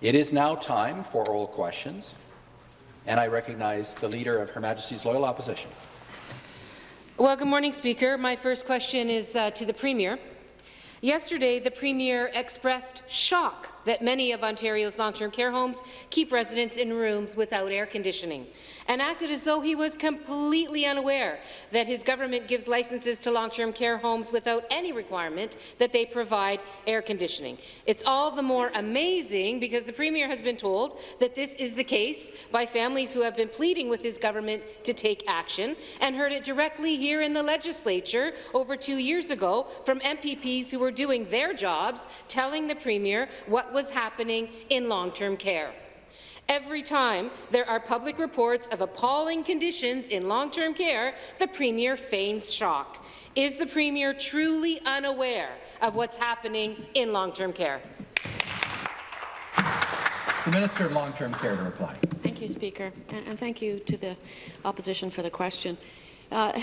It is now time for oral questions, and I recognize the Leader of Her Majesty's Loyal Opposition. Well, good morning, Speaker. My first question is uh, to the Premier. Yesterday, the Premier expressed shock that many of Ontario's long-term care homes keep residents in rooms without air conditioning, and acted as though he was completely unaware that his government gives licenses to long-term care homes without any requirement that they provide air conditioning. It's all the more amazing because the Premier has been told that this is the case by families who have been pleading with his government to take action, and heard it directly here in the legislature over two years ago from MPPs who were doing their jobs, telling the Premier what was happening in long-term care. Every time there are public reports of appalling conditions in long-term care, the Premier feigns shock. Is the Premier truly unaware of what's happening in long-term care? The Minister of Long-Term Care to reply. Thank you, Speaker, and, and thank you to the opposition for the question. Uh,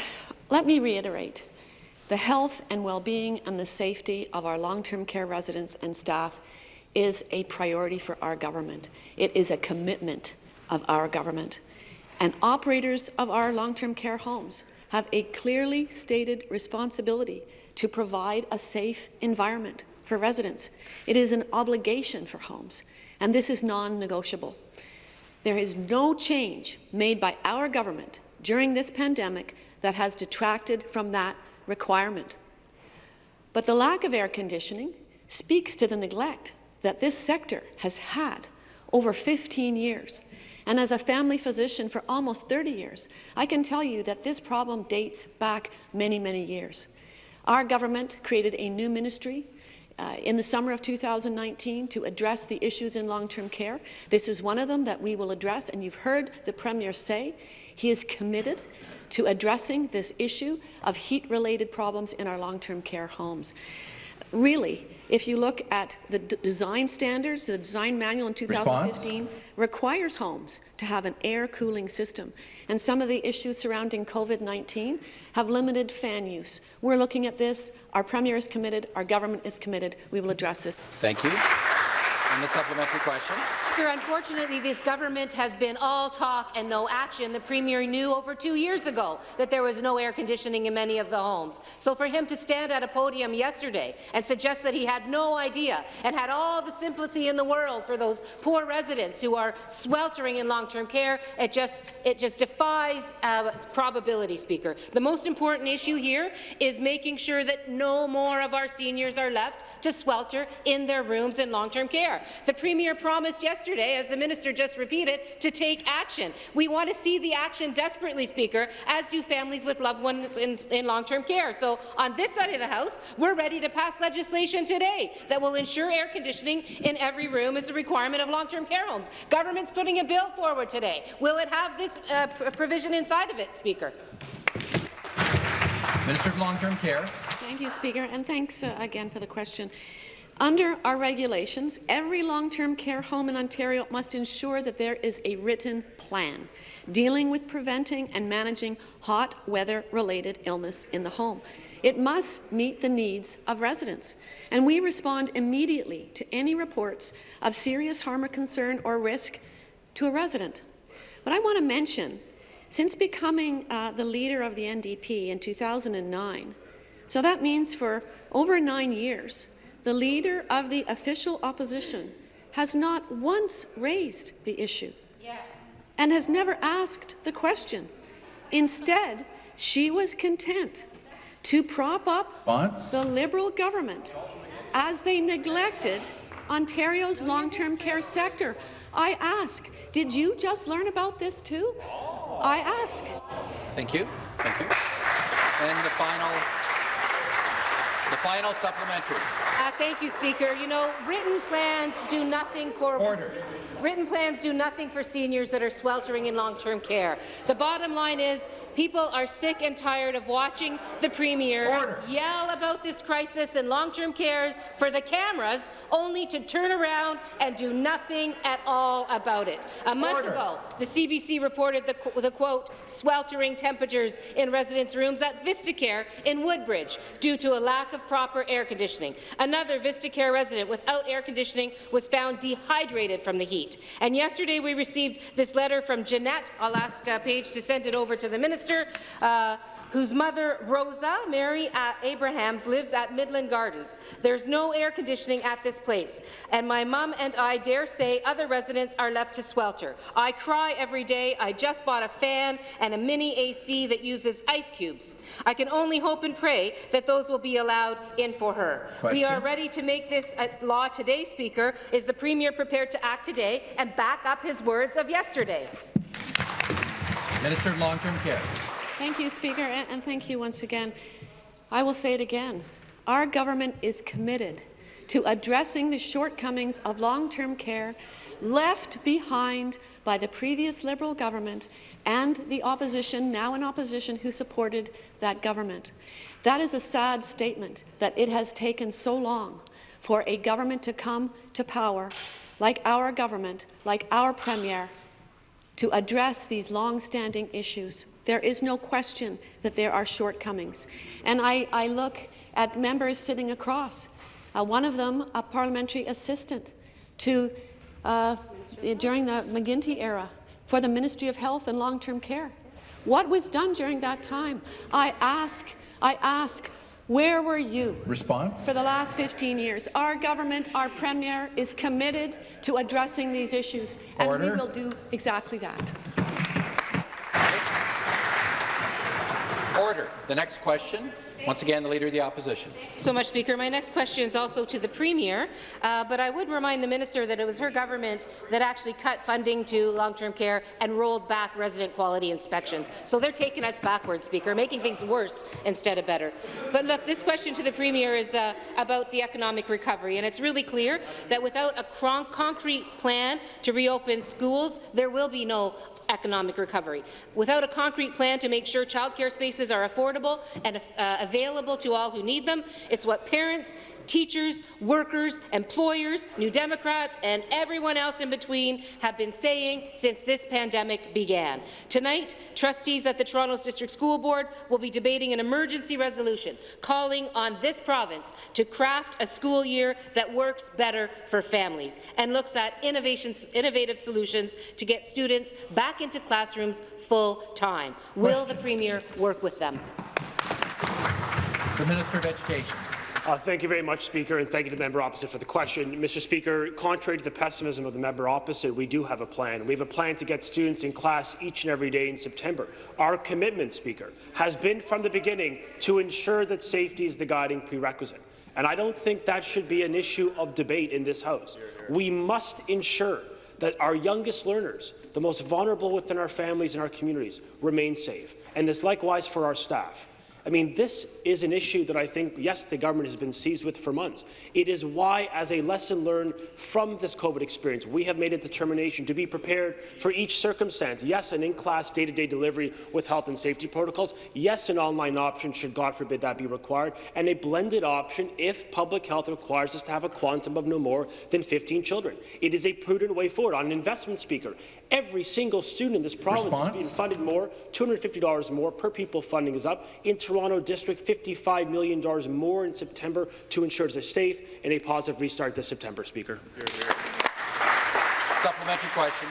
let me reiterate. The health and well-being and the safety of our long-term care residents and staff is a priority for our government. It is a commitment of our government. And operators of our long-term care homes have a clearly stated responsibility to provide a safe environment for residents. It is an obligation for homes, and this is non-negotiable. There is no change made by our government during this pandemic that has detracted from that requirement. But the lack of air conditioning speaks to the neglect that this sector has had over 15 years. And as a family physician for almost 30 years, I can tell you that this problem dates back many, many years. Our government created a new ministry uh, in the summer of 2019 to address the issues in long-term care. This is one of them that we will address, and you've heard the Premier say he is committed to addressing this issue of heat-related problems in our long-term care homes. Really, if you look at the design standards, the design manual in 2015 Response? requires homes to have an air cooling system. And some of the issues surrounding COVID-19 have limited fan use. We're looking at this. Our Premier is committed. Our government is committed. We will address this. Thank you. And the supplementary question. Speaker, unfortunately, this government has been all talk and no action. The Premier knew over two years ago that there was no air conditioning in many of the homes. So for him to stand at a podium yesterday and suggest that he had no idea and had all the sympathy in the world for those poor residents who are sweltering in long-term care, it just, it just defies uh, probability, Speaker. The most important issue here is making sure that no more of our seniors are left to swelter in their rooms in long-term care. The Premier promised yesterday yesterday, as the minister just repeated, to take action. We want to see the action desperately, Speaker, as do families with loved ones in, in long-term care. So on this side of the House, we're ready to pass legislation today that will ensure air conditioning in every room is a requirement of long-term care homes. Government's putting a bill forward today. Will it have this uh, provision inside of it, Speaker? Minister of Long-Term Care. Thank you, Speaker, and thanks uh, again for the question. Under our regulations, every long-term care home in Ontario must ensure that there is a written plan dealing with preventing and managing hot weather-related illness in the home. It must meet the needs of residents, and we respond immediately to any reports of serious harm or concern or risk to a resident. But I want to mention, since becoming uh, the leader of the NDP in 2009, so that means for over nine years, the leader of the official opposition has not once raised the issue yeah. and has never asked the question. Instead, she was content to prop up the Liberal government as they neglected Ontario's long-term care sector. I ask, did you just learn about this too? I ask. Thank you. Thank you. And the final the final supplementary. Uh, thank you, Speaker. You know, written plans do nothing for Order. written plans do nothing for seniors that are sweltering in long-term care. The bottom line is people are sick and tired of watching the Premier Order. yell about this crisis in long-term care for the cameras, only to turn around and do nothing at all about it. A month Order. ago, the CBC reported the, the quote sweltering temperatures in residents' rooms at VistaCare in Woodbridge due to a lack of proper air conditioning. Another Vista Care resident without air conditioning was found dehydrated from the heat. And yesterday we received this letter from Jeanette. I'll ask uh, Paige to send it over to the minister. Uh, whose mother, Rosa Mary Abrahams, lives at Midland Gardens. There's no air conditioning at this place, and my mum and I dare say other residents are left to swelter. I cry every day. I just bought a fan and a mini AC that uses ice cubes. I can only hope and pray that those will be allowed in for her. We are ready to make this a law today, Speaker. Is the Premier prepared to act today and back up his words of yesterday? Minister of Long-Term Care. Thank you, Speaker, and, thank you once again. I will say it again. Our government is committed to addressing the shortcomings of long-term care left behind by the previous Liberal government and the opposition, now in opposition, who supported that government. That is a sad statement that it has taken so long for a government to come to power, like our government, like our Premier, to address these long-standing issues. There is no question that there are shortcomings. And I, I look at members sitting across, uh, one of them a parliamentary assistant to, uh, during the McGuinty era for the Ministry of Health and Long-Term Care. What was done during that time? I ask, I ask, where were you? Response? For the last 15 years, our government, our Premier, is committed to addressing these issues, and we will do exactly that. Order. The next question, once again, the Leader of the Opposition. so much, Speaker. My next question is also to the Premier, uh, but I would remind the minister that it was her government that actually cut funding to long-term care and rolled back resident quality inspections. So they're taking us backwards, Speaker, making things worse instead of better. But look, this question to the Premier is uh, about the economic recovery, and it's really clear that without a concrete plan to reopen schools, there will be no economic recovery. Without a concrete plan to make sure childcare spaces are affordable and uh, available to all who need them, it's what parents, teachers, workers, employers, New Democrats, and everyone else in between have been saying since this pandemic began. Tonight, trustees at the Toronto District School Board will be debating an emergency resolution calling on this province to craft a school year that works better for families and looks at innovative solutions to get students back into classrooms full time. Will the Premier work with them? The Minister of Education. Uh, thank you very much, Speaker, and thank you to the member opposite for the question. Mr. Speaker, contrary to the pessimism of the member opposite, we do have a plan. We have a plan to get students in class each and every day in September. Our commitment, Speaker, has been from the beginning to ensure that safety is the guiding prerequisite. And I don't think that should be an issue of debate in this House. We must ensure that our youngest learners, the most vulnerable within our families and our communities, remain safe. And this likewise for our staff. I mean, this is an issue that I think, yes, the government has been seized with for months. It is why, as a lesson learned from this COVID experience, we have made a determination to be prepared for each circumstance. Yes, an in-class day-to-day delivery with health and safety protocols. Yes, an online option, should God forbid that be required. And a blended option if public health requires us to have a quantum of no more than 15 children. It is a prudent way forward. On an investment speaker, every single student in this province Response? is being funded more, $250 more per pupil funding is up. Toronto District, $55 million more in September to ensure it's a safe and a positive restart this September, Speaker. Supplementary question.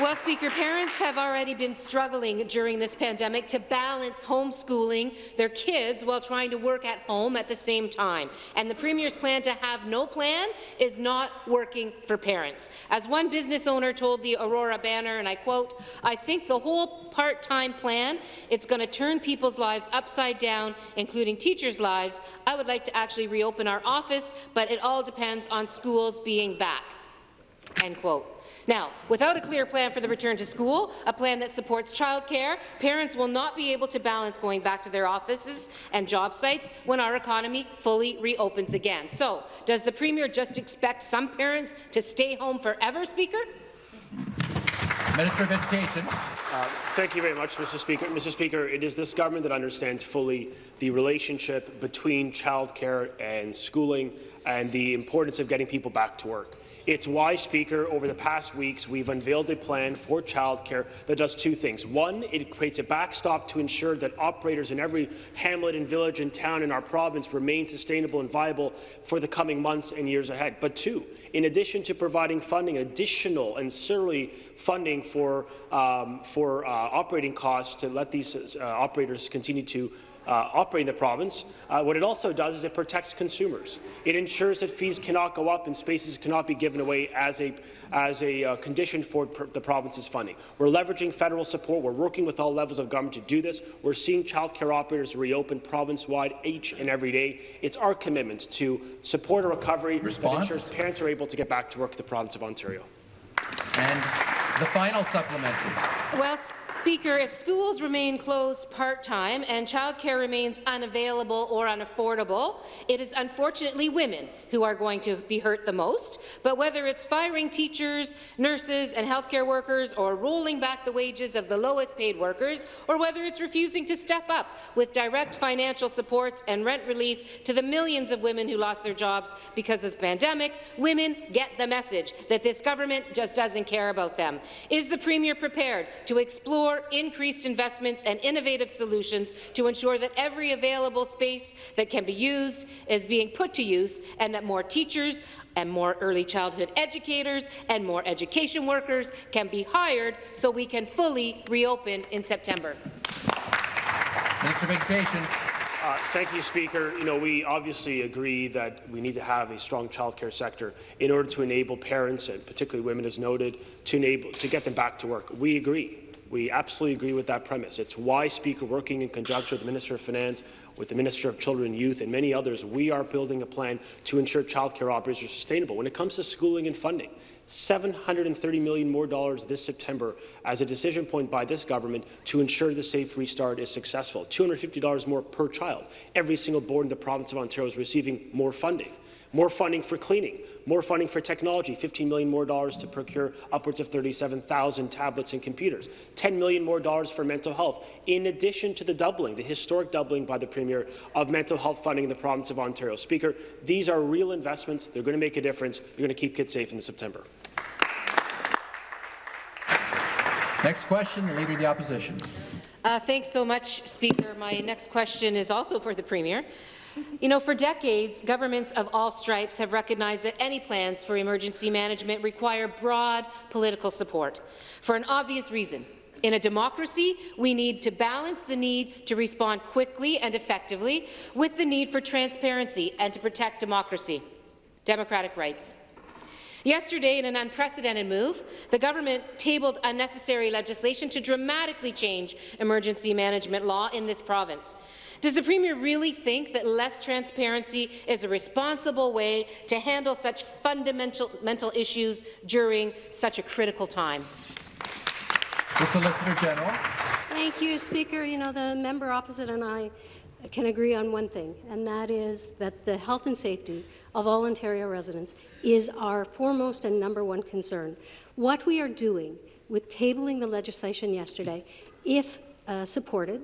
Well, Speaker, parents have already been struggling during this pandemic to balance homeschooling their kids while trying to work at home at the same time. And the Premier's plan to have no plan is not working for parents. As one business owner told the Aurora Banner, and I quote, I think the whole part-time plan, it's going to turn people's lives upside down, including teachers' lives. I would like to actually reopen our office, but it all depends on schools being back. End quote. Now, without a clear plan for the return to school, a plan that supports childcare, parents will not be able to balance going back to their offices and job sites when our economy fully reopens again. So, does the Premier just expect some parents to stay home forever, Speaker? Minister of Education. Uh, thank you very much, Mr. Speaker. Mr. Speaker, it is this government that understands fully the relationship between childcare and schooling and the importance of getting people back to work. It's why, Speaker, over the past weeks, we've unveiled a plan for childcare that does two things. One, it creates a backstop to ensure that operators in every hamlet and village and town in our province remain sustainable and viable for the coming months and years ahead. But two, in addition to providing funding, additional and certainly funding for, um, for uh, operating costs to let these uh, operators continue to uh, operate in the province. Uh, what it also does is it protects consumers. It ensures that fees cannot go up and spaces cannot be given away as a, as a uh, condition for pr the province's funding. We're leveraging federal support. We're working with all levels of government to do this. We're seeing childcare operators reopen province-wide each and every day. It's our commitment to support a recovery Response? that ensures parents are able to get back to work in the province of Ontario. And the final supplementary. Well, Speaker, if schools remain closed part-time and childcare remains unavailable or unaffordable, it is unfortunately women who are going to be hurt the most. But whether it's firing teachers, nurses and healthcare workers or rolling back the wages of the lowest paid workers, or whether it's refusing to step up with direct financial supports and rent relief to the millions of women who lost their jobs because of the pandemic, women get the message that this government just doesn't care about them. Is the Premier prepared to explore increased investments and innovative solutions to ensure that every available space that can be used is being put to use and that more teachers and more early childhood educators and more education workers can be hired so we can fully reopen in September. Minister of Education. Uh, thank you, Speaker. You know, we obviously agree that we need to have a strong childcare sector in order to enable parents, and particularly women, as noted, to enable to get them back to work. We agree. We absolutely agree with that premise. It's why, Speaker, working in conjunction with the Minister of Finance, with the Minister of Children and Youth, and many others, we are building a plan to ensure childcare operators are sustainable. When it comes to schooling and funding, 730 million more dollars this September as a decision point by this government to ensure the safe restart is successful. $250 more per child. Every single board in the province of Ontario is receiving more funding. More funding for cleaning, more funding for technology, 15 million more dollars to procure upwards of 37,000 tablets and computers, 10 million more dollars for mental health, in addition to the doubling, the historic doubling by the Premier of mental health funding in the province of Ontario. Speaker, these are real investments. They're going to make a difference. They're going to keep kids safe in September. Next question, the Leader of the Opposition. Uh, thanks so much, Speaker. My next question is also for the Premier. You know, for decades, governments of all stripes have recognized that any plans for emergency management require broad political support, for an obvious reason. In a democracy, we need to balance the need to respond quickly and effectively with the need for transparency and to protect democracy, democratic rights. Yesterday, in an unprecedented move, the government tabled unnecessary legislation to dramatically change emergency management law in this province. Does the Premier really think that less transparency is a responsible way to handle such fundamental mental issues during such a critical time? The Solicitor General. Thank you, Speaker. You know, the member opposite and I can agree on one thing, and that is that the health and safety of all Ontario residents is our foremost and number one concern. What we are doing with tabling the legislation yesterday, if uh, supported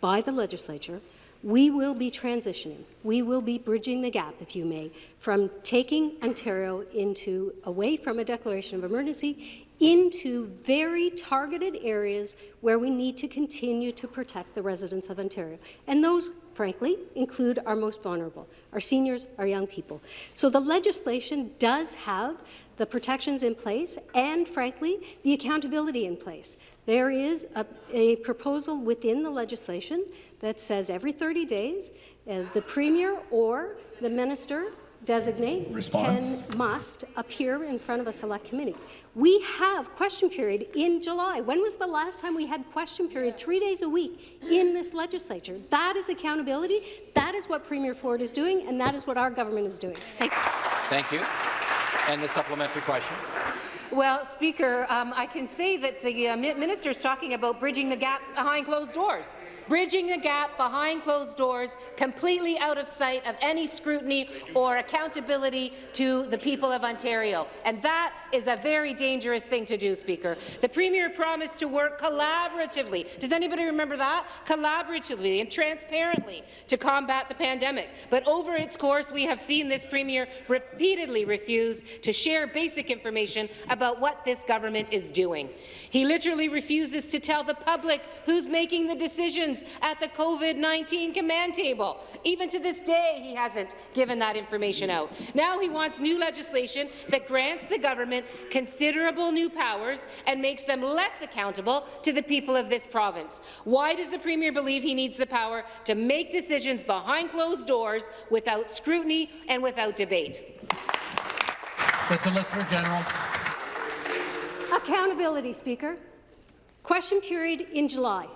by the legislature, we will be transitioning. We will be bridging the gap, if you may, from taking Ontario into away from a declaration of emergency into very targeted areas where we need to continue to protect the residents of Ontario. And those, frankly, include our most vulnerable, our seniors, our young people. So the legislation does have the protections in place and, frankly, the accountability in place. There is a, a proposal within the legislation that says every 30 days, uh, the Premier or the Minister designate Response. can must appear in front of a select committee. We have question period in July. When was the last time we had question period three days a week in this legislature? That is accountability. That is what Premier Ford is doing, and that is what our government is doing. Thank you. Thank you. And the supplementary question. Well, Speaker, um, I can say that the uh, minister is talking about bridging the gap behind closed doors. Bridging the gap behind closed doors, completely out of sight of any scrutiny or accountability to the people of Ontario. And that is a very dangerous thing to do, Speaker. The Premier promised to work collaboratively. Does anybody remember that? Collaboratively and transparently to combat the pandemic. But over its course, we have seen this Premier repeatedly refuse to share basic information about what this government is doing. He literally refuses to tell the public who's making the decisions at the COVID-19 command table. Even to this day, he hasn't given that information out. Now he wants new legislation that grants the government considerable new powers and makes them less accountable to the people of this province. Why does the Premier believe he needs the power to make decisions behind closed doors without scrutiny and without debate? The Solicitor General. Accountability, Speaker. Question period in July.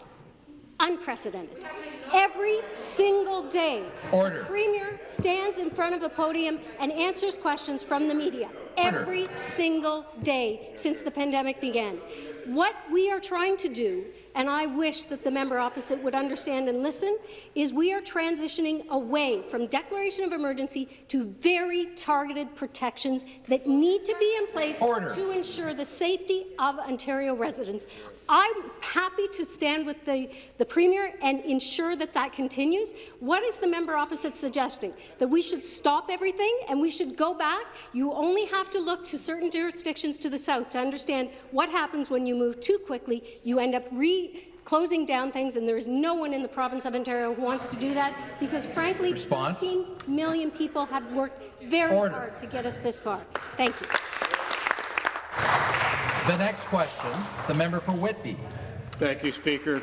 Unprecedented. Every single day, Order. the Premier stands in front of a podium and answers questions from the media. Order. Every single day since the pandemic began. What we are trying to do and I wish that the member opposite would understand and listen, is we are transitioning away from declaration of emergency to very targeted protections that need to be in place Order. to ensure the safety of Ontario residents. I'm happy to stand with the, the Premier and ensure that that continues. What is the member opposite suggesting? That we should stop everything and we should go back? You only have to look to certain jurisdictions to the south to understand what happens when you move too quickly. You end up re closing down things, and there is no one in the province of Ontario who wants to do that because, frankly, Response? 13 million people have worked very Order. hard to get us this far. Thank you. The next question, the member for Whitby. Thank you, Speaker.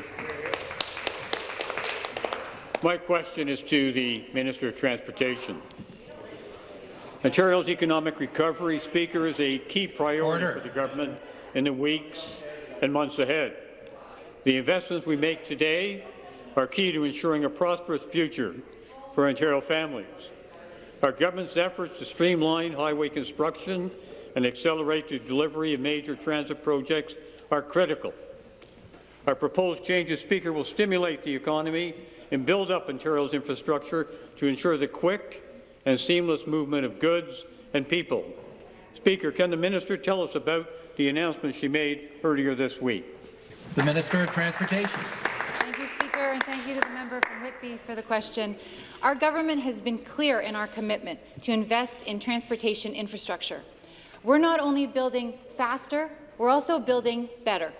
My question is to the Minister of Transportation. Ontario's economic recovery, Speaker, is a key priority Order. for the government in the weeks and months ahead. The investments we make today are key to ensuring a prosperous future for Ontario families. Our government's efforts to streamline highway construction and accelerate the delivery of major transit projects are critical. Our proposed changes, Speaker, will stimulate the economy and build up Ontario's infrastructure to ensure the quick and seamless movement of goods and people. Speaker, can the minister tell us about the announcement she made earlier this week? The Minister of Transportation. Thank you, Speaker, and thank you to the member from Whitby for the question. Our government has been clear in our commitment to invest in transportation infrastructure. We're not only building faster, we're also building better.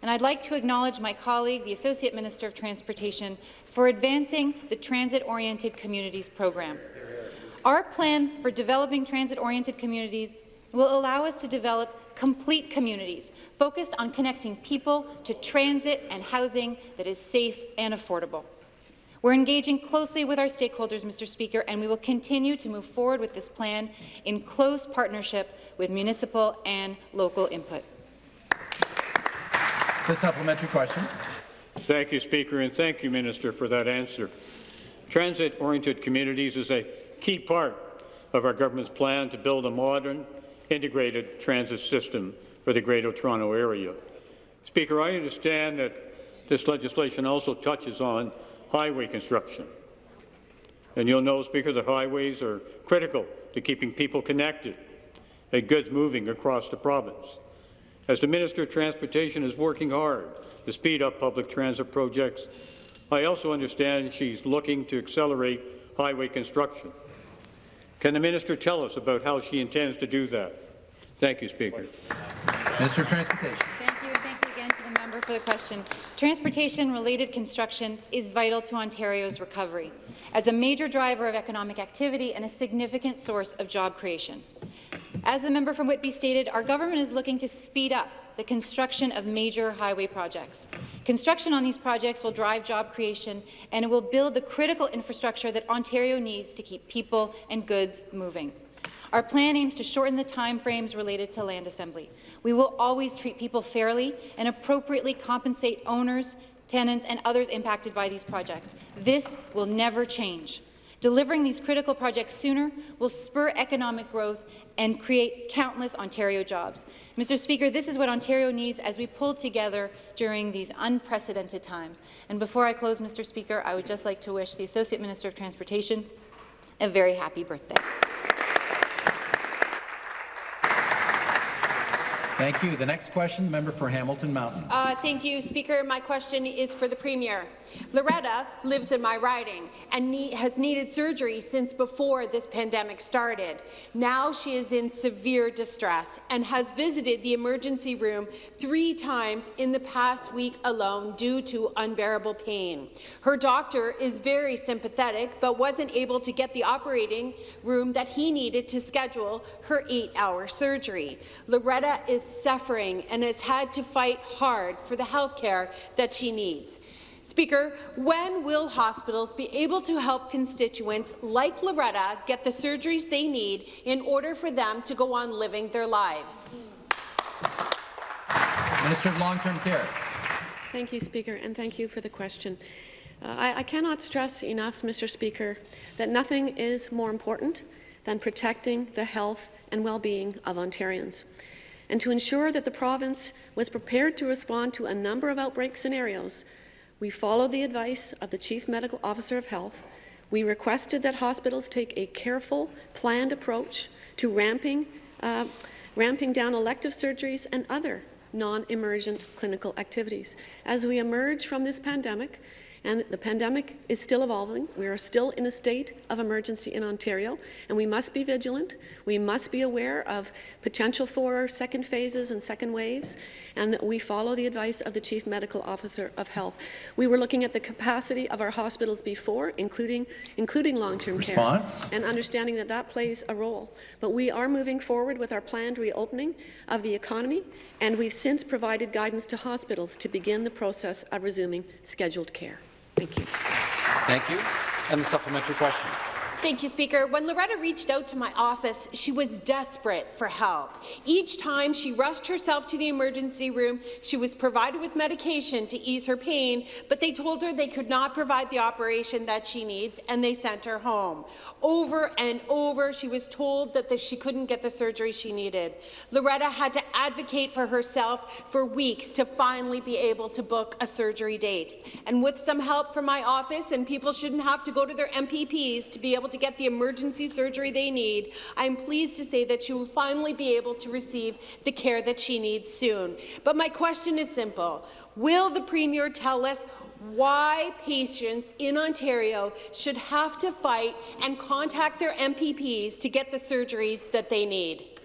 And I'd like to acknowledge my colleague, the Associate Minister of Transportation, for advancing the Transit-Oriented Communities program. Our plan for developing transit-oriented communities will allow us to develop complete communities focused on connecting people to transit and housing that is safe and affordable. We're engaging closely with our stakeholders, Mr. Speaker, and we will continue to move forward with this plan in close partnership with municipal and local input. The supplementary question. Thank you, Speaker, and thank you, Minister, for that answer. Transit-oriented communities is a key part of our government's plan to build a modern, integrated transit system for the Greater Toronto Area. Speaker, I understand that this legislation also touches on highway construction. And you'll know, Speaker, that highways are critical to keeping people connected and goods moving across the province. As the Minister of Transportation is working hard to speed up public transit projects, I also understand she's looking to accelerate highway construction. Can the minister tell us about how she intends to do that? Thank you, Speaker. Minister of Transportation. Thank you, and thank you again to the for the question. Transportation-related construction is vital to Ontario's recovery as a major driver of economic activity and a significant source of job creation. As the member from Whitby stated, our government is looking to speed up the construction of major highway projects. Construction on these projects will drive job creation and it will build the critical infrastructure that Ontario needs to keep people and goods moving. Our plan aims to shorten the time frames related to land assembly. We will always treat people fairly and appropriately compensate owners, tenants and others impacted by these projects. This will never change. Delivering these critical projects sooner will spur economic growth and create countless Ontario jobs. Mr. Speaker, this is what Ontario needs as we pull together during these unprecedented times. And before I close, Mr. Speaker, I would just like to wish the Associate Minister of Transportation a very happy birthday. Thank you. The next question, the member for Hamilton Mountain. Uh, thank you, Speaker. My question is for the Premier. Loretta lives in my riding and ne has needed surgery since before this pandemic started. Now she is in severe distress and has visited the emergency room three times in the past week alone due to unbearable pain. Her doctor is very sympathetic but wasn't able to get the operating room that he needed to schedule her eight-hour surgery. Loretta is suffering and has had to fight hard for the health care that she needs. Speaker, when will hospitals be able to help constituents like Loretta get the surgeries they need in order for them to go on living their lives? Minister of Long-Term Care. Thank you, Speaker, and thank you for the question. Uh, I, I cannot stress enough, Mr. Speaker, that nothing is more important than protecting the health and well-being of Ontarians. And to ensure that the province was prepared to respond to a number of outbreak scenarios, we followed the advice of the Chief Medical Officer of Health. We requested that hospitals take a careful, planned approach to ramping, uh, ramping down elective surgeries and other non-emergent clinical activities. As we emerge from this pandemic, and the pandemic is still evolving. We are still in a state of emergency in Ontario, and we must be vigilant. We must be aware of potential for second phases and second waves, and we follow the advice of the Chief Medical Officer of Health. We were looking at the capacity of our hospitals before, including, including long-term care, and understanding that that plays a role. But we are moving forward with our planned reopening of the economy, and we've since provided guidance to hospitals to begin the process of resuming scheduled care. Thank you. Thank you. And the supplementary question. Thank you, Speaker. When Loretta reached out to my office, she was desperate for help. Each time she rushed herself to the emergency room, she was provided with medication to ease her pain, but they told her they could not provide the operation that she needs, and they sent her home. Over and over, she was told that the, she couldn't get the surgery she needed. Loretta had to advocate for herself for weeks to finally be able to book a surgery date. And with some help from my office, and people shouldn't have to go to their MPPs to be able to get the emergency surgery they need, I'm pleased to say that she will finally be able to receive the care that she needs soon. But my question is simple. Will the Premier tell us why patients in Ontario should have to fight and contact their MPPs to get the surgeries that they need?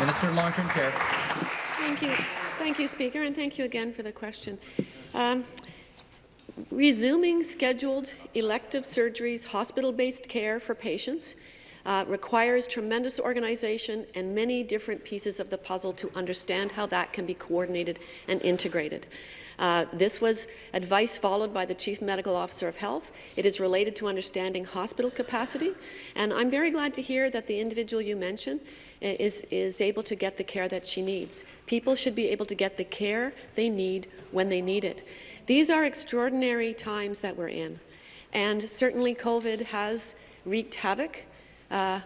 Minister of Long-Term Care. Thank you. Thank you, Speaker, and thank you again for the question. Um, resuming scheduled elective surgeries, hospital-based care for patients uh, requires tremendous organization and many different pieces of the puzzle to understand how that can be coordinated and integrated. Uh, this was advice followed by the Chief Medical Officer of Health. It is related to understanding hospital capacity, and I'm very glad to hear that the individual you mentioned is, is able to get the care that she needs. People should be able to get the care they need when they need it. These are extraordinary times that we're in, and certainly COVID has wreaked havoc uh,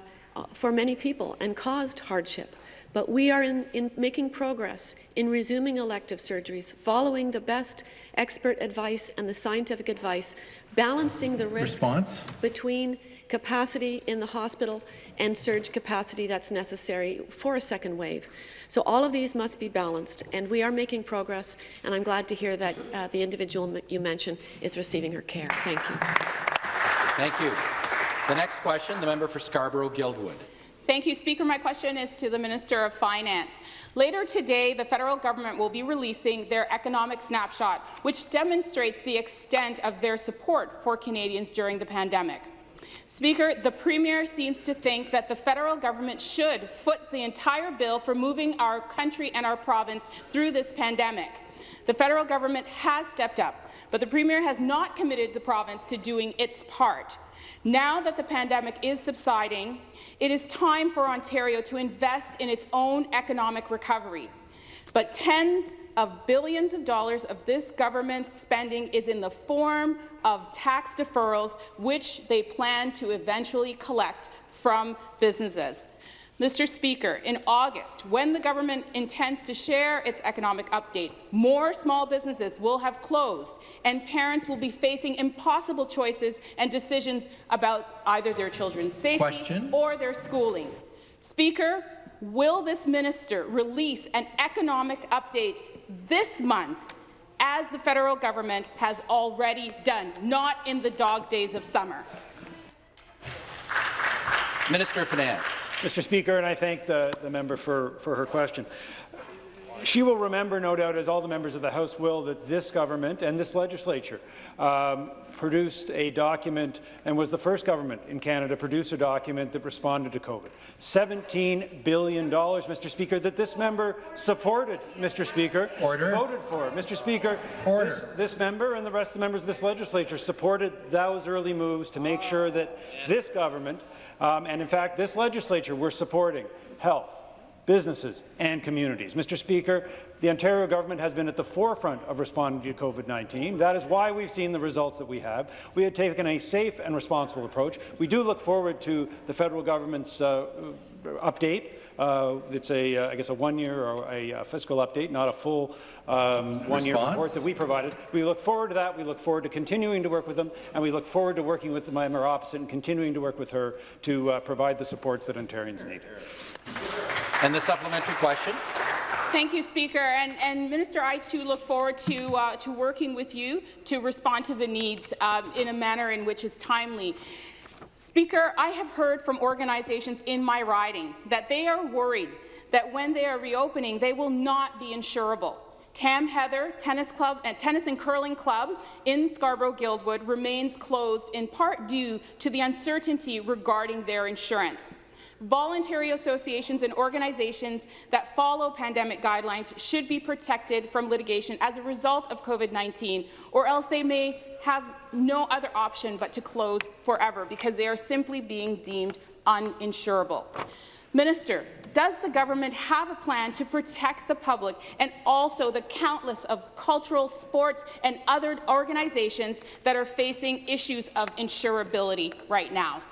for many people and caused hardship. But we are in, in, making progress in resuming elective surgeries, following the best expert advice and the scientific advice, balancing the risks Response? between capacity in the hospital and surge capacity that's necessary for a second wave. So all of these must be balanced, and we are making progress, and I'm glad to hear that uh, the individual you mentioned is receiving her care. Thank you. Thank you. The next question, the member for Scarborough-Guildwood. Thank you, Speaker. My question is to the Minister of Finance. Later today, the federal government will be releasing their economic snapshot, which demonstrates the extent of their support for Canadians during the pandemic. Speaker, the Premier seems to think that the federal government should foot the entire bill for moving our country and our province through this pandemic. The federal government has stepped up, but the Premier has not committed the province to doing its part. Now that the pandemic is subsiding, it is time for Ontario to invest in its own economic recovery. But tens of billions of dollars of this government's spending is in the form of tax deferrals, which they plan to eventually collect from businesses. Mr. Speaker, in August, when the government intends to share its economic update, more small businesses will have closed and parents will be facing impossible choices and decisions about either their children's safety Question. or their schooling. Speaker, will this minister release an economic update this month as the federal government has already done, not in the dog days of summer? Minister of Finance. Mr. Speaker, and I thank the, the member for, for her question. She will remember, no doubt, as all the members of the House will, that this government and this legislature um, produced a document and was the first government in Canada to produce a document that responded to COVID. $17 billion, Mr. Speaker, that this member supported, Mr. Speaker. Order. Voted for. Mr. Speaker, Order. This, this member and the rest of the members of this legislature supported those early moves to make sure that this government, um, and in fact this legislature, were supporting health, businesses and communities. Mr. Speaker, the Ontario government has been at the forefront of responding to COVID-19. That is why we've seen the results that we have. We have taken a safe and responsible approach. We do look forward to the federal government's uh, update. Uh, it's a, uh, I guess, a one-year or a uh, fiscal update, not a full um, one-year report that we provided. We look forward to that. We look forward to continuing to work with them, and we look forward to working with the member opposite and continuing to work with her to uh, provide the supports that Ontarians need. And the supplementary question. Thank you, Speaker. And, and Minister, I too look forward to, uh, to working with you to respond to the needs um, in a manner in which is timely. Speaker, I have heard from organizations in my riding that they are worried that when they are reopening, they will not be insurable. Tam Heather Tennis Club and Tennis and Curling Club in Scarborough Guildwood remains closed in part due to the uncertainty regarding their insurance. Voluntary associations and organizations that follow pandemic guidelines should be protected from litigation as a result of COVID-19, or else they may have no other option but to close forever because they are simply being deemed uninsurable. Minister, does the government have a plan to protect the public and also the countless of cultural, sports and other organizations that are facing issues of insurability right now?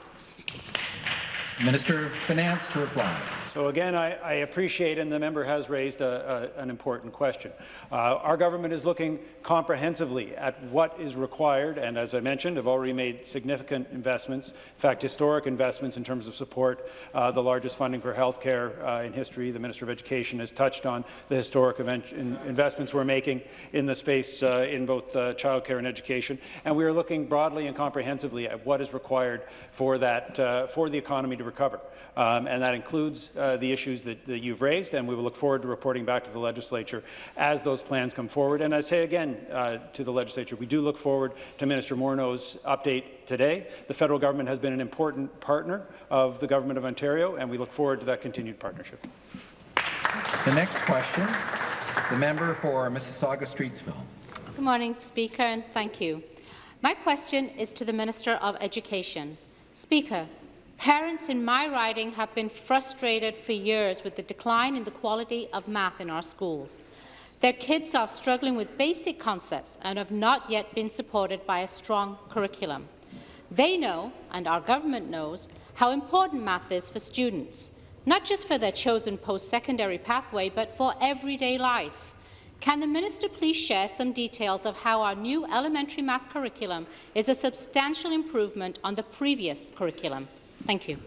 Minister of Finance to reply. So again, I, I appreciate, and the member has raised a, a, an important question. Uh, our government is looking comprehensively at what is required, and as I mentioned, have already made significant investments, in fact, historic investments in terms of support, uh, the largest funding for health care uh, in history. The Minister of Education has touched on the historic in, investments we're making in the space uh, in both uh, childcare and education, and we are looking broadly and comprehensively at what is required for that uh, for the economy to recover, um, and that includes uh, the issues that, that, you've raised, and we will look forward to reporting back to the legislature as those plans come forward. And I say again uh, to the legislature, we do look forward to Minister Morneau's update today. The federal government has been an important partner of the Government of Ontario, and we look forward to that continued partnership. The next question, the member for Mississauga-Streetsville. Good morning, Speaker, and thank you. My question is to the Minister of Education. Speaker, Parents in my riding have been frustrated for years with the decline in the quality of math in our schools. Their kids are struggling with basic concepts and have not yet been supported by a strong curriculum. They know, and our government knows, how important math is for students, not just for their chosen post-secondary pathway, but for everyday life. Can the minister please share some details of how our new elementary math curriculum is a substantial improvement on the previous curriculum? Thank you.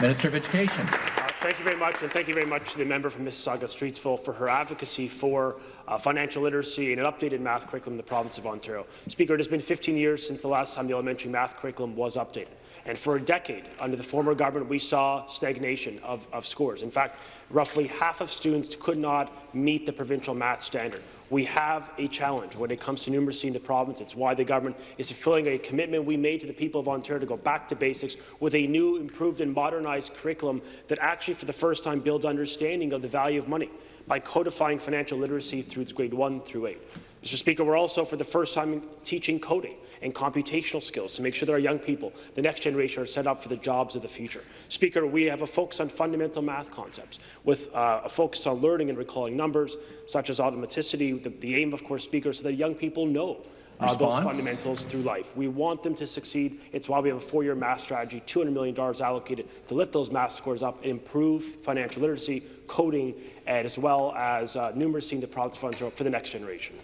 Minister of Education. Uh, thank you very much, and thank you very much to the member from Mississauga-Streetsville for her advocacy for uh, financial literacy and an updated math curriculum in the province of Ontario. Speaker, it has been 15 years since the last time the elementary math curriculum was updated. And for a decade, under the former government, we saw stagnation of, of scores. In fact, roughly half of students could not meet the provincial math standard. We have a challenge when it comes to numeracy in the province. It's why the government is fulfilling a commitment we made to the people of Ontario to go back to basics with a new, improved and modernized curriculum that actually, for the first time, builds understanding of the value of money by codifying financial literacy through grade 1 through 8. Mr. Speaker, we're also for the first time teaching coding and computational skills to make sure that our young people, the next generation, are set up for the jobs of the future. Speaker, we have a focus on fundamental math concepts with uh, a focus on learning and recalling numbers, such as automaticity. The, the aim, of course, Speaker, so that young people know uh, those fundamentals through life. We want them to succeed. It's why we have a four-year math strategy, $200 million allocated to lift those math scores up, improve financial literacy, coding, and as well as uh, numeracy in the province funds for the next generation.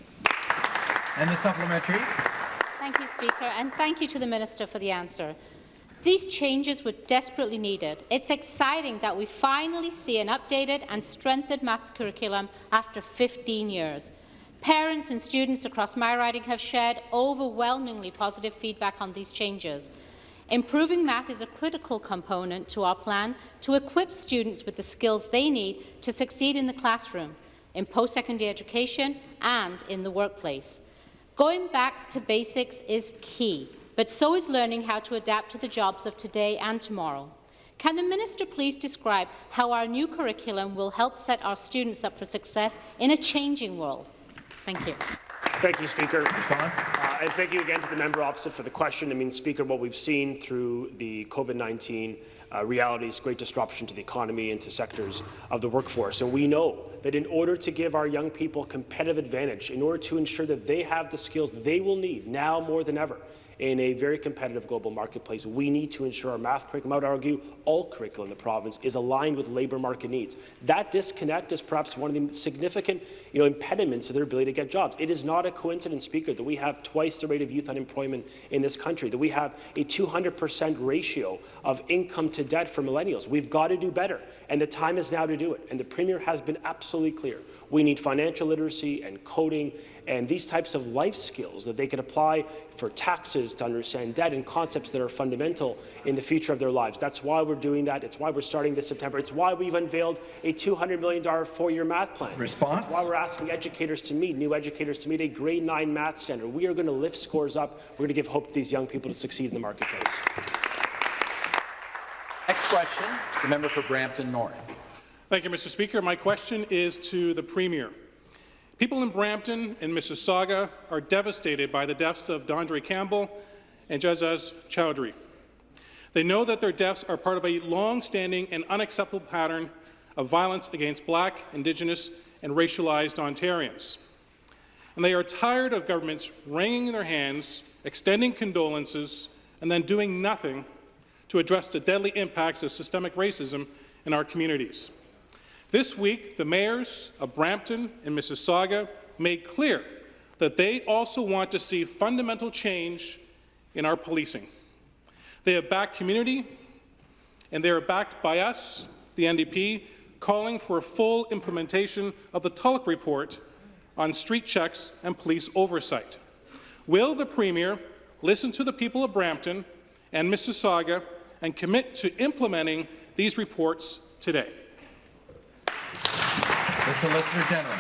And the supplementary. Thank you, Speaker, and thank you to the Minister for the answer. These changes were desperately needed. It's exciting that we finally see an updated and strengthened math curriculum after 15 years. Parents and students across my riding have shared overwhelmingly positive feedback on these changes. Improving math is a critical component to our plan to equip students with the skills they need to succeed in the classroom, in post-secondary education and in the workplace. Going back to basics is key, but so is learning how to adapt to the jobs of today and tomorrow. Can the minister please describe how our new curriculum will help set our students up for success in a changing world? Thank you. Thank you, Speaker. Response. Uh, and thank you again to the member opposite for the question. I mean, Speaker, what we've seen through the COVID-19 uh, realities, great disruption to the economy and to sectors of the workforce. And we know that in order to give our young people competitive advantage, in order to ensure that they have the skills they will need now more than ever, in a very competitive global marketplace. We need to ensure our math curriculum, I would argue all curriculum in the province, is aligned with labour market needs. That disconnect is perhaps one of the significant you know, impediments to their ability to get jobs. It is not a coincidence, Speaker, that we have twice the rate of youth unemployment in this country, that we have a 200% ratio of income to debt for millennials. We've got to do better, and the time is now to do it. And the Premier has been absolutely clear. We need financial literacy and coding and these types of life skills that they can apply for taxes to understand debt and concepts that are fundamental in the future of their lives. That's why we're doing that. It's why we're starting this September. It's why we've unveiled a $200 million four-year math plan. Response? It's why we're asking educators to meet, new educators to meet a grade 9 math standard. We are going to lift scores up. We're going to give hope to these young people to succeed in the marketplace. Next question, the member for Brampton North. Thank you, Mr. Speaker. My question is to the Premier. People in Brampton and Mississauga are devastated by the deaths of D'Andre Campbell and Ejaz Choudry. They know that their deaths are part of a long-standing and unacceptable pattern of violence against Black, Indigenous and racialized Ontarians. And they are tired of governments wringing their hands, extending condolences, and then doing nothing to address the deadly impacts of systemic racism in our communities. This week, the mayors of Brampton and Mississauga made clear that they also want to see fundamental change in our policing. They have backed community, and they are backed by us, the NDP, calling for a full implementation of the Tulloch report on street checks and police oversight. Will the Premier listen to the people of Brampton and Mississauga and commit to implementing these reports today? The Solicitor General.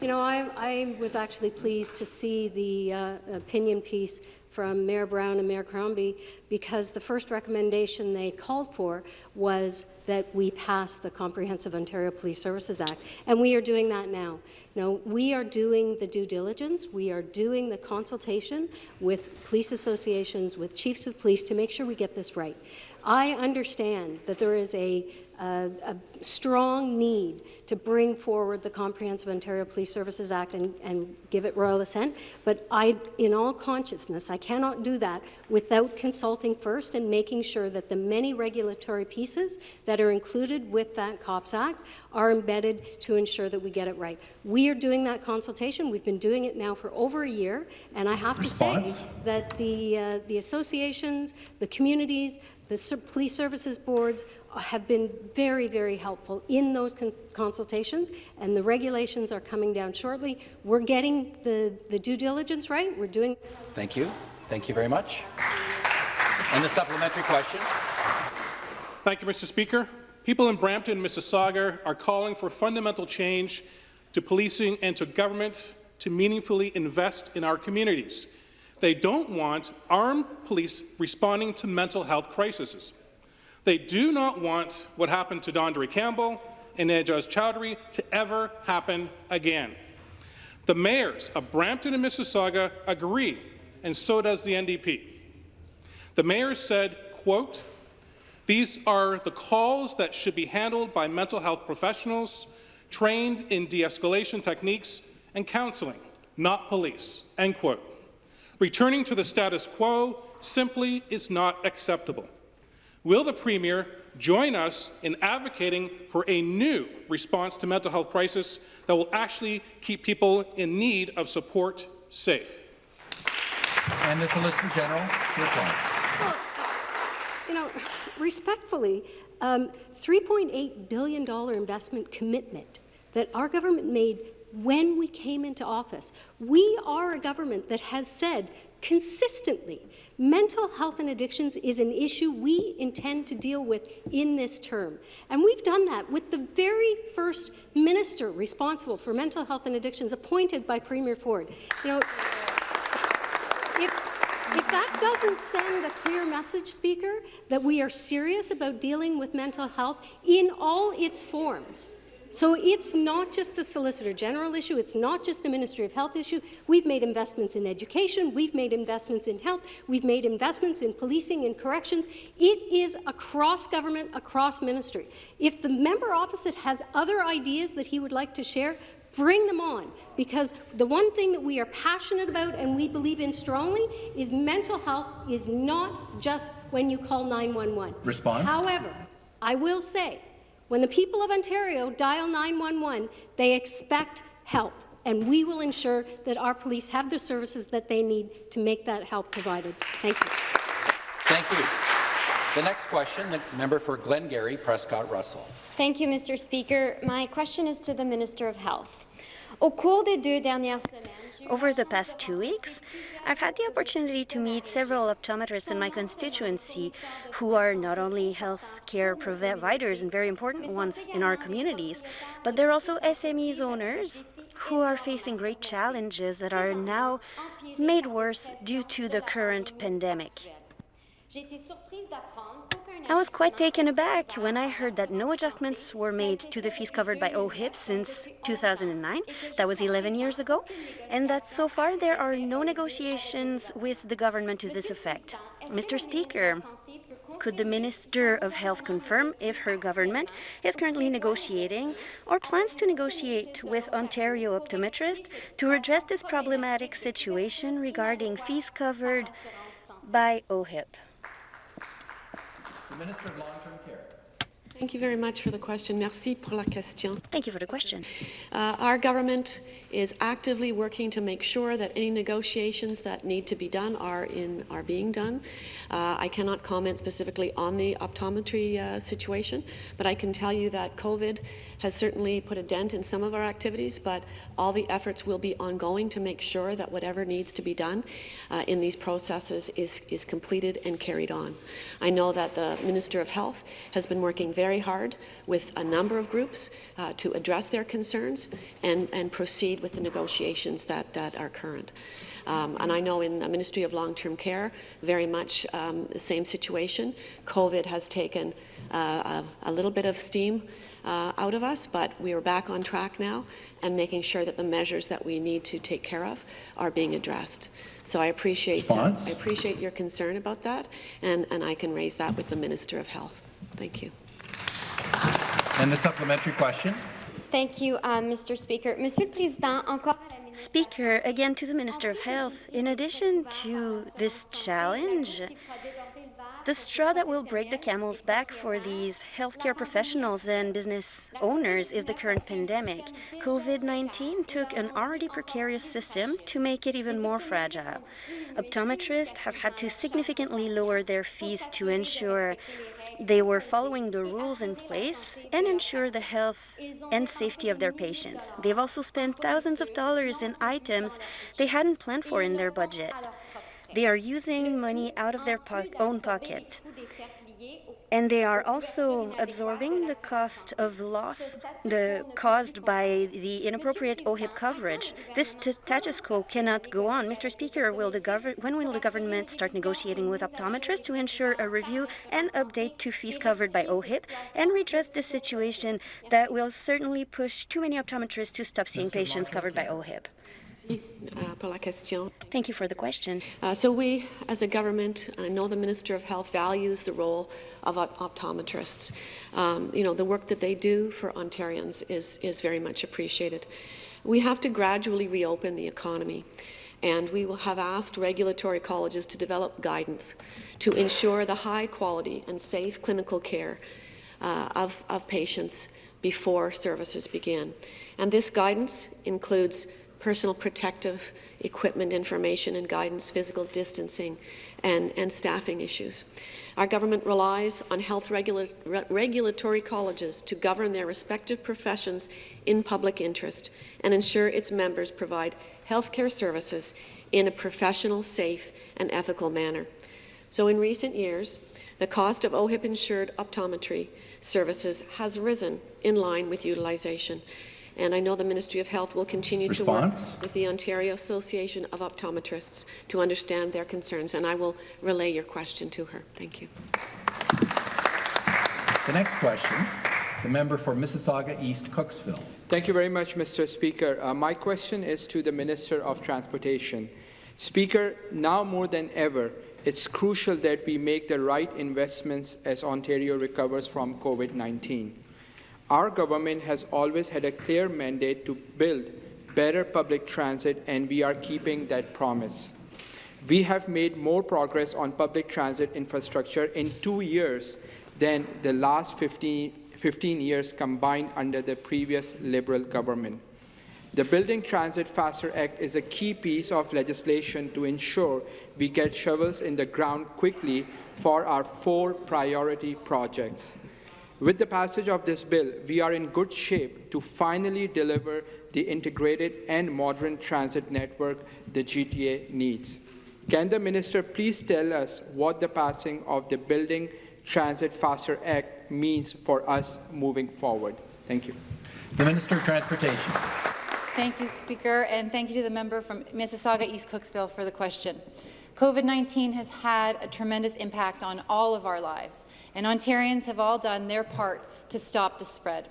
You know, I, I, was actually pleased to see the uh, opinion piece from Mayor Brown and Mayor Crombie because the first recommendation they called for was that we pass the Comprehensive Ontario Police Services Act, and we are doing that now. Now, we are doing the due diligence, we are doing the consultation with police associations, with chiefs of police to make sure we get this right. I understand that there is a a, a, strong need to bring forward the Comprehensive Ontario Police Services Act and, and, give it royal assent, but I, in all consciousness, I cannot do that without consulting first and making sure that the many regulatory pieces that are included with that COPS Act are embedded to ensure that we get it right. We are doing that consultation. We've been doing it now for over a year, and I have Response? to say that the, uh, the associations, the communities, the police services boards have been very, very helpful in those cons consultations, and the regulations are coming down shortly. We're getting the, the due diligence right. We're doing. Thank you. Thank you very much. And the supplementary question. Thank you, Mr. Speaker. People in Brampton and Mississauga are calling for fundamental change to policing and to government to meaningfully invest in our communities. They don't want armed police responding to mental health crises. They do not want what happened to D'Andre Campbell and Ejaz Choudry to ever happen again. The mayors of Brampton and Mississauga agree, and so does the NDP. The mayors said, quote, these are the calls that should be handled by mental health professionals trained in de-escalation techniques and counseling, not police, end quote. Returning to the status quo simply is not acceptable. Will the Premier join us in advocating for a new response to mental health crisis that will actually keep people in need of support safe? And the Solicitor General to reply. Well, you know, respectfully, um, $3.8 billion investment commitment that our government made when we came into office. We are a government that has said consistently mental health and addictions is an issue we intend to deal with in this term. And we've done that with the very first minister responsible for mental health and addictions appointed by Premier Ford. You know, if, if that doesn't send a clear message, Speaker, that we are serious about dealing with mental health in all its forms, so it's not just a Solicitor General issue, it's not just a Ministry of Health issue. We've made investments in education, we've made investments in health, we've made investments in policing and corrections. It is across government, across ministry. If the member opposite has other ideas that he would like to share, bring them on, because the one thing that we are passionate about and we believe in strongly is mental health is not just when you call 911. Response? However, I will say when the people of Ontario dial 911, they expect help, and we will ensure that our police have the services that they need to make that help provided. Thank you. Thank you. The next question, the member for Glengarry, Prescott Russell. Thank you, Mr. Speaker. My question is to the Minister of Health. Au cours des deux dernières semaines, over the past two weeks, I've had the opportunity to meet several optometrists in my constituency who are not only health care providers and very important ones in our communities, but they're also SMEs owners who are facing great challenges that are now made worse due to the current pandemic. I was quite taken aback when I heard that no adjustments were made to the fees covered by OHIP since 2009. That was 11 years ago. And that so far there are no negotiations with the government to this effect. Mr. Speaker, could the Minister of Health confirm if her government is currently negotiating or plans to negotiate with Ontario optometrists to address this problematic situation regarding fees covered by OHIP? The Minister of Long-Term Care. Thank you very much for the question. Merci pour la question. Thank you for the question. Uh, our government is actively working to make sure that any negotiations that need to be done are in are being done. Uh, I cannot comment specifically on the optometry uh, situation, but I can tell you that COVID has certainly put a dent in some of our activities, but all the efforts will be ongoing to make sure that whatever needs to be done uh, in these processes is, is completed and carried on. I know that the Minister of Health has been working very hard with a number of groups uh, to address their concerns and, and proceed with the negotiations that, that are current. Um, and I know in the Ministry of Long-Term Care, very much um, the same situation. COVID has taken uh, a, a, little bit of steam uh, out of us, but we are back on track now and making sure that the measures that we need to take care of are being addressed. So I appreciate, uh, I appreciate your concern about that, and, and I can raise that with the Minister of Health. Thank you. And the supplementary question. Thank you, uh, Mr. Speaker. Monsieur le Président, encore Speaker, again to the Minister of Health. In addition to this challenge, the straw that will break the camel's back for these healthcare professionals and business owners is the current pandemic. COVID-19 took an already precarious system to make it even more fragile. Optometrists have had to significantly lower their fees to ensure they were following the rules in place and ensure the health and safety of their patients. They've also spent thousands of dollars in items they hadn't planned for in their budget. They are using money out of their po own pocket. And they are also absorbing the cost of loss the, caused by the inappropriate OHIP coverage. This status quo cannot go on. Mr. Speaker, will the when will the government start negotiating with optometrists to ensure a review and update to fees covered by OHIP and redress this situation that will certainly push too many optometrists to stop seeing patients covered by OHIP? Uh, Thank you for the question. Uh, so we, as a government, and I know the Minister of Health values the role of optometrists. Um, you know, the work that they do for Ontarians is, is very much appreciated. We have to gradually reopen the economy and we will have asked regulatory colleges to develop guidance to ensure the high quality and safe clinical care uh, of, of patients before services begin. And this guidance includes personal protective equipment information and guidance, physical distancing, and, and staffing issues. Our government relies on health regula re regulatory colleges to govern their respective professions in public interest and ensure its members provide healthcare services in a professional, safe, and ethical manner. So in recent years, the cost of OHIP-insured optometry services has risen in line with utilization. And I know the Ministry of Health will continue Response? to work with the Ontario Association of Optometrists to understand their concerns, and I will relay your question to her. Thank you. The next question, the member for Mississauga East Cooksville. Thank you very much, Mr. Speaker. Uh, my question is to the Minister of Transportation. Speaker, now more than ever, it's crucial that we make the right investments as Ontario recovers from COVID-19. Our government has always had a clear mandate to build better public transit, and we are keeping that promise. We have made more progress on public transit infrastructure in two years than the last 15, 15 years combined under the previous Liberal government. The Building Transit Faster Act is a key piece of legislation to ensure we get shovels in the ground quickly for our four priority projects. With the passage of this bill, we are in good shape to finally deliver the integrated and modern transit network the GTA needs. Can the minister please tell us what the passing of the Building Transit Faster Act means for us moving forward? Thank you. The Minister of Transportation. Thank you, Speaker, and thank you to the member from Mississauga East Cooksville for the question. COVID-19 has had a tremendous impact on all of our lives, and Ontarians have all done their part to stop the spread.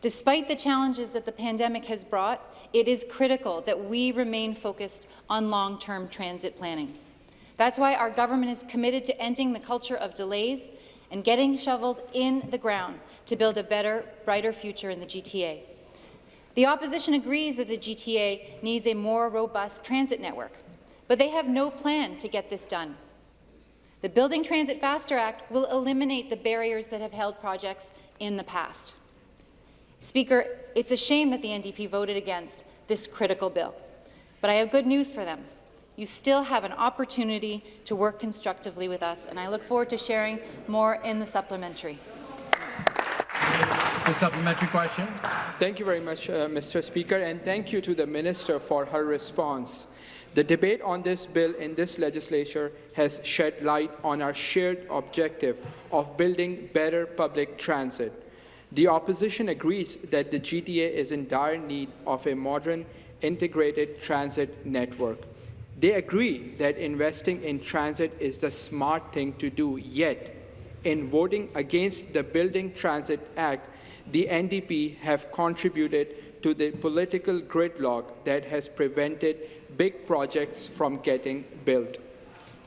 Despite the challenges that the pandemic has brought, it is critical that we remain focused on long-term transit planning. That's why our government is committed to ending the culture of delays and getting shovels in the ground to build a better, brighter future in the GTA. The opposition agrees that the GTA needs a more robust transit network but they have no plan to get this done. The Building Transit Faster Act will eliminate the barriers that have held projects in the past. Speaker, it's a shame that the NDP voted against this critical bill, but I have good news for them. You still have an opportunity to work constructively with us, and I look forward to sharing more in the supplementary. The supplementary question. Thank you very much, uh, Mr. Speaker, and thank you to the Minister for her response. The debate on this bill in this legislature has shed light on our shared objective of building better public transit. The opposition agrees that the GTA is in dire need of a modern, integrated transit network. They agree that investing in transit is the smart thing to do, yet, in voting against the Building Transit Act, the NDP have contributed to the political gridlock that has prevented big projects from getting built.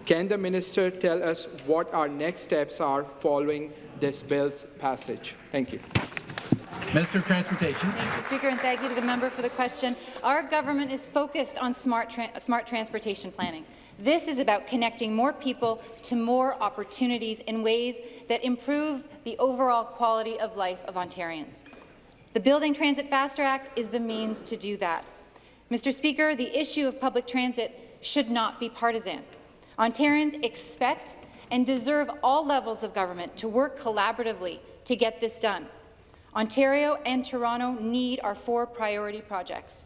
Can the minister tell us what our next steps are following this bill's passage? Thank you. Minister of Transportation. Thank you, Speaker, and thank you to the member for the question. Our government is focused on smart, tra smart transportation planning. This is about connecting more people to more opportunities in ways that improve the overall quality of life of Ontarians. The Building Transit Faster Act is the means to do that. Mr. Speaker, the issue of public transit should not be partisan. Ontarians expect and deserve all levels of government to work collaboratively to get this done. Ontario and Toronto need our four priority projects.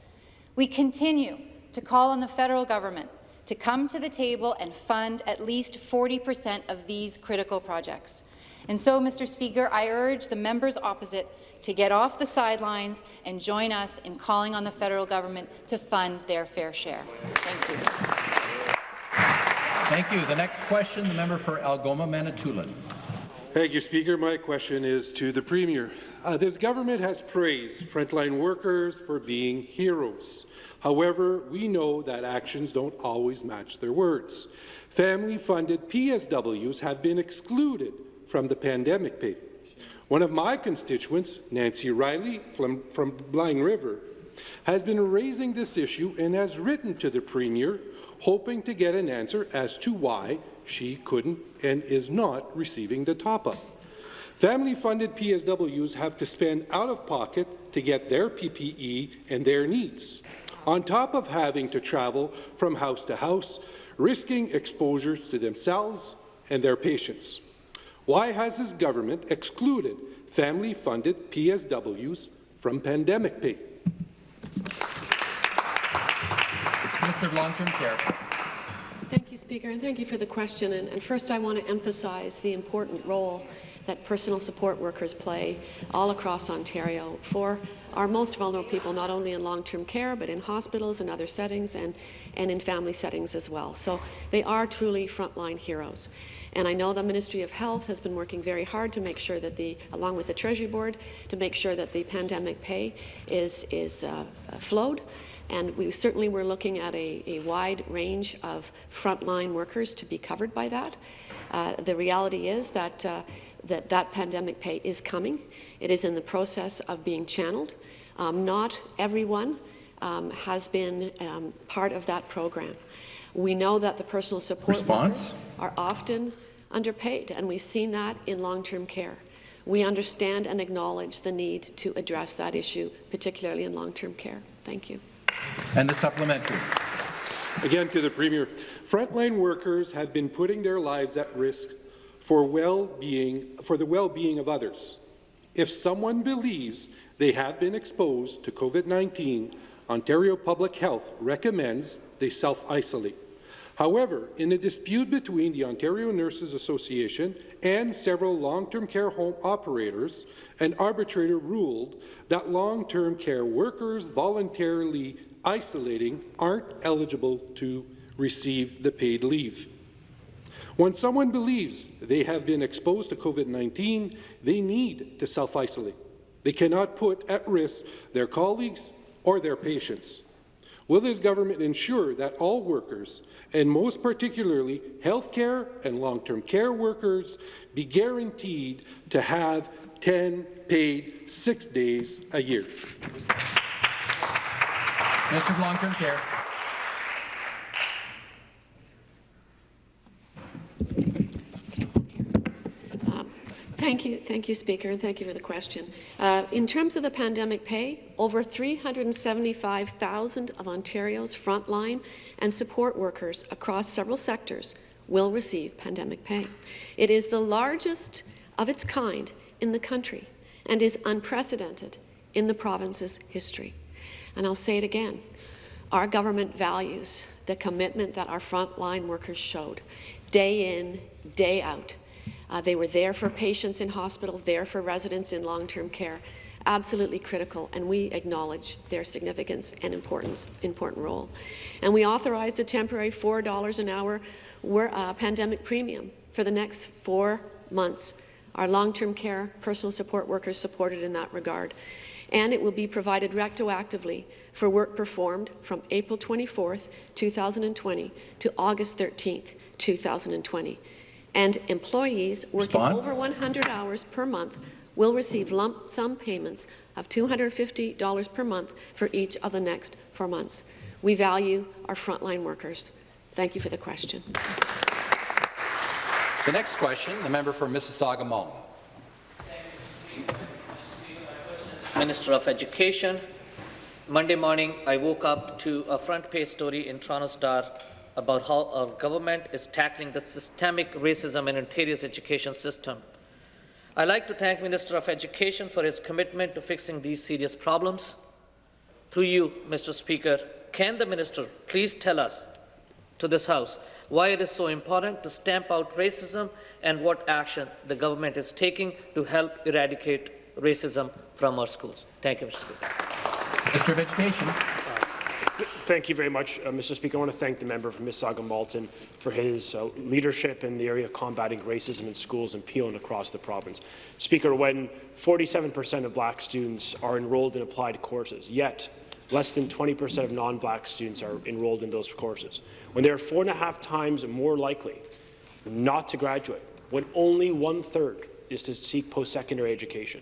We continue to call on the federal government to come to the table and fund at least 40 percent of these critical projects. And so, Mr. Speaker, I urge the members opposite to get off the sidelines and join us in calling on the federal government to fund their fair share. Thank you. Thank you. The next question, the member for Algoma Manitoulin. Thank you, Speaker. My question is to the Premier. Uh, this government has praised frontline workers for being heroes. However, we know that actions don't always match their words. Family-funded PSWs have been excluded from the pandemic pay. One of my constituents, Nancy Riley from, from Blind River, has been raising this issue and has written to the Premier hoping to get an answer as to why she couldn't and is not receiving the top-up. Family-funded PSWs have to spend out of pocket to get their PPE and their needs, on top of having to travel from house to house, risking exposures to themselves and their patients. Why has this government excluded family-funded PSWs from pandemic pay? Minister of Long-Term Care. Thank you, Speaker, and thank you for the question. And, and first, I want to emphasize the important role that personal support workers play all across Ontario for our most vulnerable people, not only in long-term care, but in hospitals and other settings and, and in family settings as well. So they are truly frontline heroes. And I know the Ministry of Health has been working very hard to make sure that the, along with the Treasury Board, to make sure that the pandemic pay is, is uh, flowed. And we certainly were looking at a, a wide range of frontline workers to be covered by that. Uh, the reality is that uh, that that pandemic pay is coming. It is in the process of being channeled. Um, not everyone um, has been um, part of that program. We know that the personal support Response? are often underpaid, and we've seen that in long-term care. We understand and acknowledge the need to address that issue, particularly in long-term care. Thank you. And the supplementary. Again, to the Premier, frontline workers have been putting their lives at risk for well-being for the well-being of others. If someone believes they have been exposed to COVID-19, Ontario Public Health recommends they self-isolate. However, in a dispute between the Ontario Nurses Association and several long-term care home operators, an arbitrator ruled that long-term care workers voluntarily isolating aren't eligible to receive the paid leave. When someone believes they have been exposed to COVID-19, they need to self-isolate. They cannot put at risk their colleagues or their patients. Will this government ensure that all workers, and most particularly healthcare and long-term care workers, be guaranteed to have 10 paid six days a year? Of Long-Term Care. Thank you, thank you, Speaker, and thank you for the question. Uh, in terms of the pandemic pay, over 375,000 of Ontario's frontline and support workers across several sectors will receive pandemic pay. It is the largest of its kind in the country and is unprecedented in the province's history. And I'll say it again, our government values the commitment that our frontline workers showed day in, day out, uh, they were there for patients in hospital, there for residents in long-term care. Absolutely critical, and we acknowledge their significance and importance, important role. And we authorized a temporary $4 an hour uh, pandemic premium for the next four months. Our long-term care personal support workers supported in that regard. And it will be provided retroactively for work performed from April 24, 2020 to August 13, 2020 and employees working Response? over 100 hours per month will receive lump sum payments of $250 per month for each of the next four months. We value our frontline workers. Thank you for the question. The next question, the member for Mississauga Malton. Minister of Education. Monday morning, I woke up to a front page story in Toronto Star about how our government is tackling the systemic racism in Ontario's education system. I'd like to thank Minister of Education for his commitment to fixing these serious problems. Through you, Mr. Speaker, can the Minister please tell us to this House why it is so important to stamp out racism and what action the government is taking to help eradicate racism from our schools. Thank you, Mr. Speaker. Minister of Education. Thank you very much, uh, Mr. Speaker. I want to thank the member from Mississauga Malton for his uh, leadership in the area of combating racism in schools in Peel and across the province. Speaker, when 47% of black students are enrolled in applied courses, yet less than 20% of non-black students are enrolled in those courses, when they are four and a half times more likely not to graduate, when only one-third is to seek post-secondary education,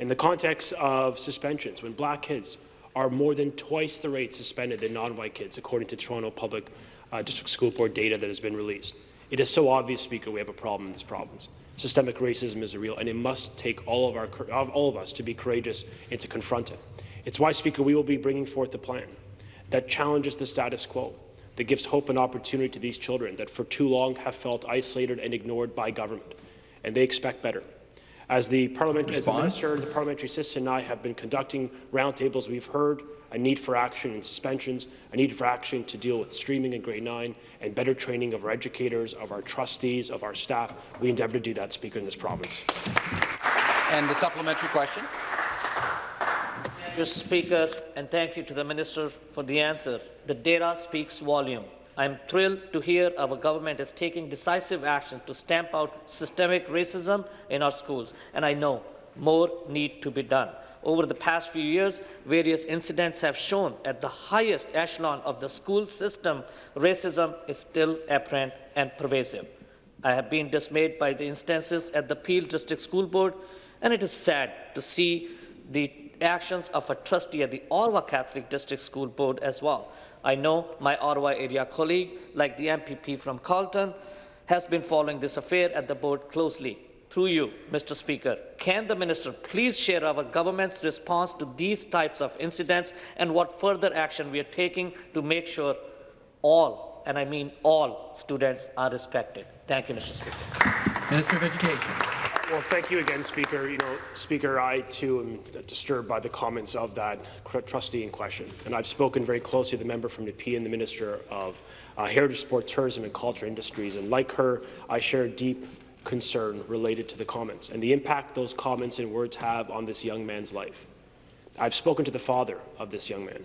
in the context of suspensions, when black kids are more than twice the rate suspended than non-white kids, according to Toronto Public uh, District School Board data that has been released. It is so obvious, Speaker, we have a problem in this province. Systemic racism is real, and it must take all of, our, all of us to be courageous and to confront it. It's why, Speaker, we will be bringing forth a plan that challenges the status quo, that gives hope and opportunity to these children that for too long have felt isolated and ignored by government, and they expect better. As the, parliament, as the Minister, the Parliamentary Assistant and I have been conducting roundtables, we've heard a need for action in suspensions, a need for action to deal with streaming in grade 9, and better training of our educators, of our trustees, of our staff. We endeavour to do that, Speaker, in this province. And the supplementary question. Mr. Speaker, and thank you to the Minister for the answer. The data speaks volume. I am thrilled to hear our government is taking decisive action to stamp out systemic racism in our schools, and I know more need to be done. Over the past few years, various incidents have shown at the highest echelon of the school system, racism is still apparent and pervasive. I have been dismayed by the instances at the Peel District School Board, and it is sad to see the actions of a trustee at the Ottawa Catholic District School Board as well. I know my Ottawa area colleague, like the MPP from Carleton, has been following this affair at the board closely. Through you, Mr. Speaker, can the minister please share our government's response to these types of incidents and what further action we are taking to make sure all, and I mean all, students are respected? Thank you, Mr. Speaker. Minister of Education. Well, thank you again, Speaker. You know, Speaker, I too am disturbed by the comments of that trustee in question, and I've spoken very closely to the member from Nepean and the Minister of uh, Heritage, Sport, Tourism and Culture Industries, and like her, I share deep concern related to the comments and the impact those comments and words have on this young man's life. I've spoken to the father of this young man,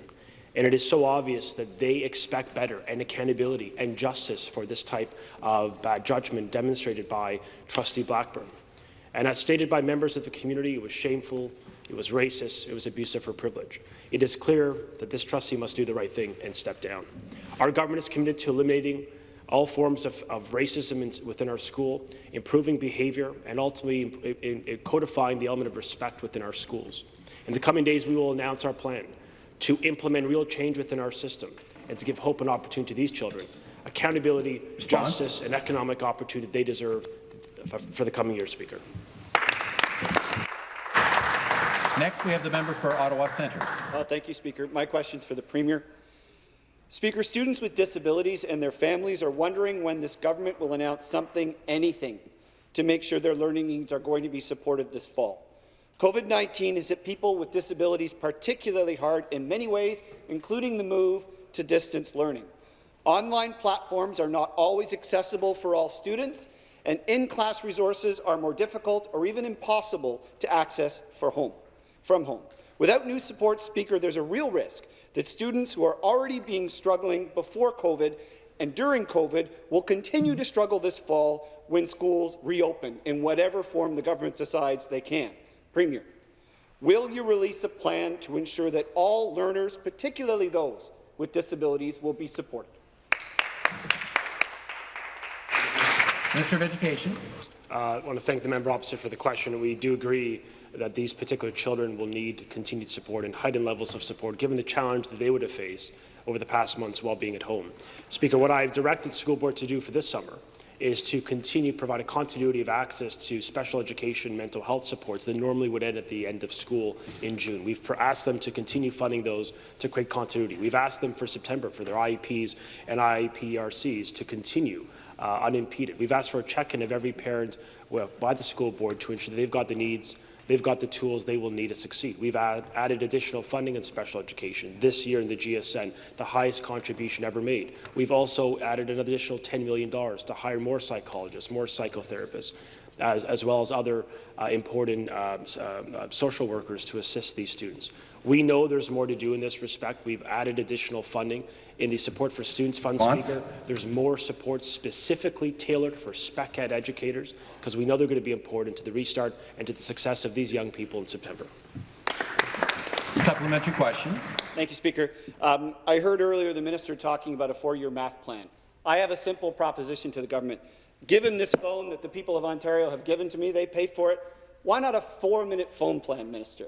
and it is so obvious that they expect better and accountability and justice for this type of bad judgment demonstrated by Trustee Blackburn. And as stated by members of the community, it was shameful, it was racist, it was abusive for privilege. It is clear that this trustee must do the right thing and step down. Our government is committed to eliminating all forms of, of racism in, within our school, improving behaviour, and ultimately in, in codifying the element of respect within our schools. In the coming days, we will announce our plan to implement real change within our system and to give hope and opportunity to these children, accountability, Response? justice, and economic opportunity they deserve for the coming year, Speaker. Next, we have the member for Ottawa Centre. Uh, thank you, Speaker. My question is for the Premier. Speaker, students with disabilities and their families are wondering when this government will announce something, anything, to make sure their learning needs are going to be supported this fall. COVID-19 has hit people with disabilities particularly hard in many ways, including the move to distance learning. Online platforms are not always accessible for all students, and in-class resources are more difficult or even impossible to access for home from home. Without new support, Speaker, there's a real risk that students who are already being struggling before COVID and during COVID will continue to struggle this fall when schools reopen in whatever form the government decides they can. Premier, will you release a plan to ensure that all learners, particularly those with disabilities, will be supported? Minister of Education. Uh, I want to thank the member opposite for the question. We do agree that these particular children will need continued support and heightened levels of support, given the challenge that they would have faced over the past months while being at home. Speaker, what I've directed the school board to do for this summer is to continue to provide a continuity of access to special education mental health supports that normally would end at the end of school in June. We've asked them to continue funding those to create continuity. We've asked them for September for their IEPs and IEPRCs to continue uh, unimpeded. We've asked for a check-in of every parent by the school board to ensure that they've got the needs they've got the tools they will need to succeed. We've add, added additional funding in special education this year in the GSN, the highest contribution ever made. We've also added an additional $10 million to hire more psychologists, more psychotherapists, as, as well as other uh, important uh, uh, social workers to assist these students. We know there's more to do in this respect. We've added additional funding in the Support for Students Fund, Response? Speaker. There's more support specifically tailored for spec ed educators because we know they're going to be important to the restart and to the success of these young people in September. Supplementary question. Thank you, Speaker. Um, I heard earlier the minister talking about a four-year math plan. I have a simple proposition to the government. Given this phone that the people of Ontario have given to me, they pay for it, why not a four-minute phone plan, Minister?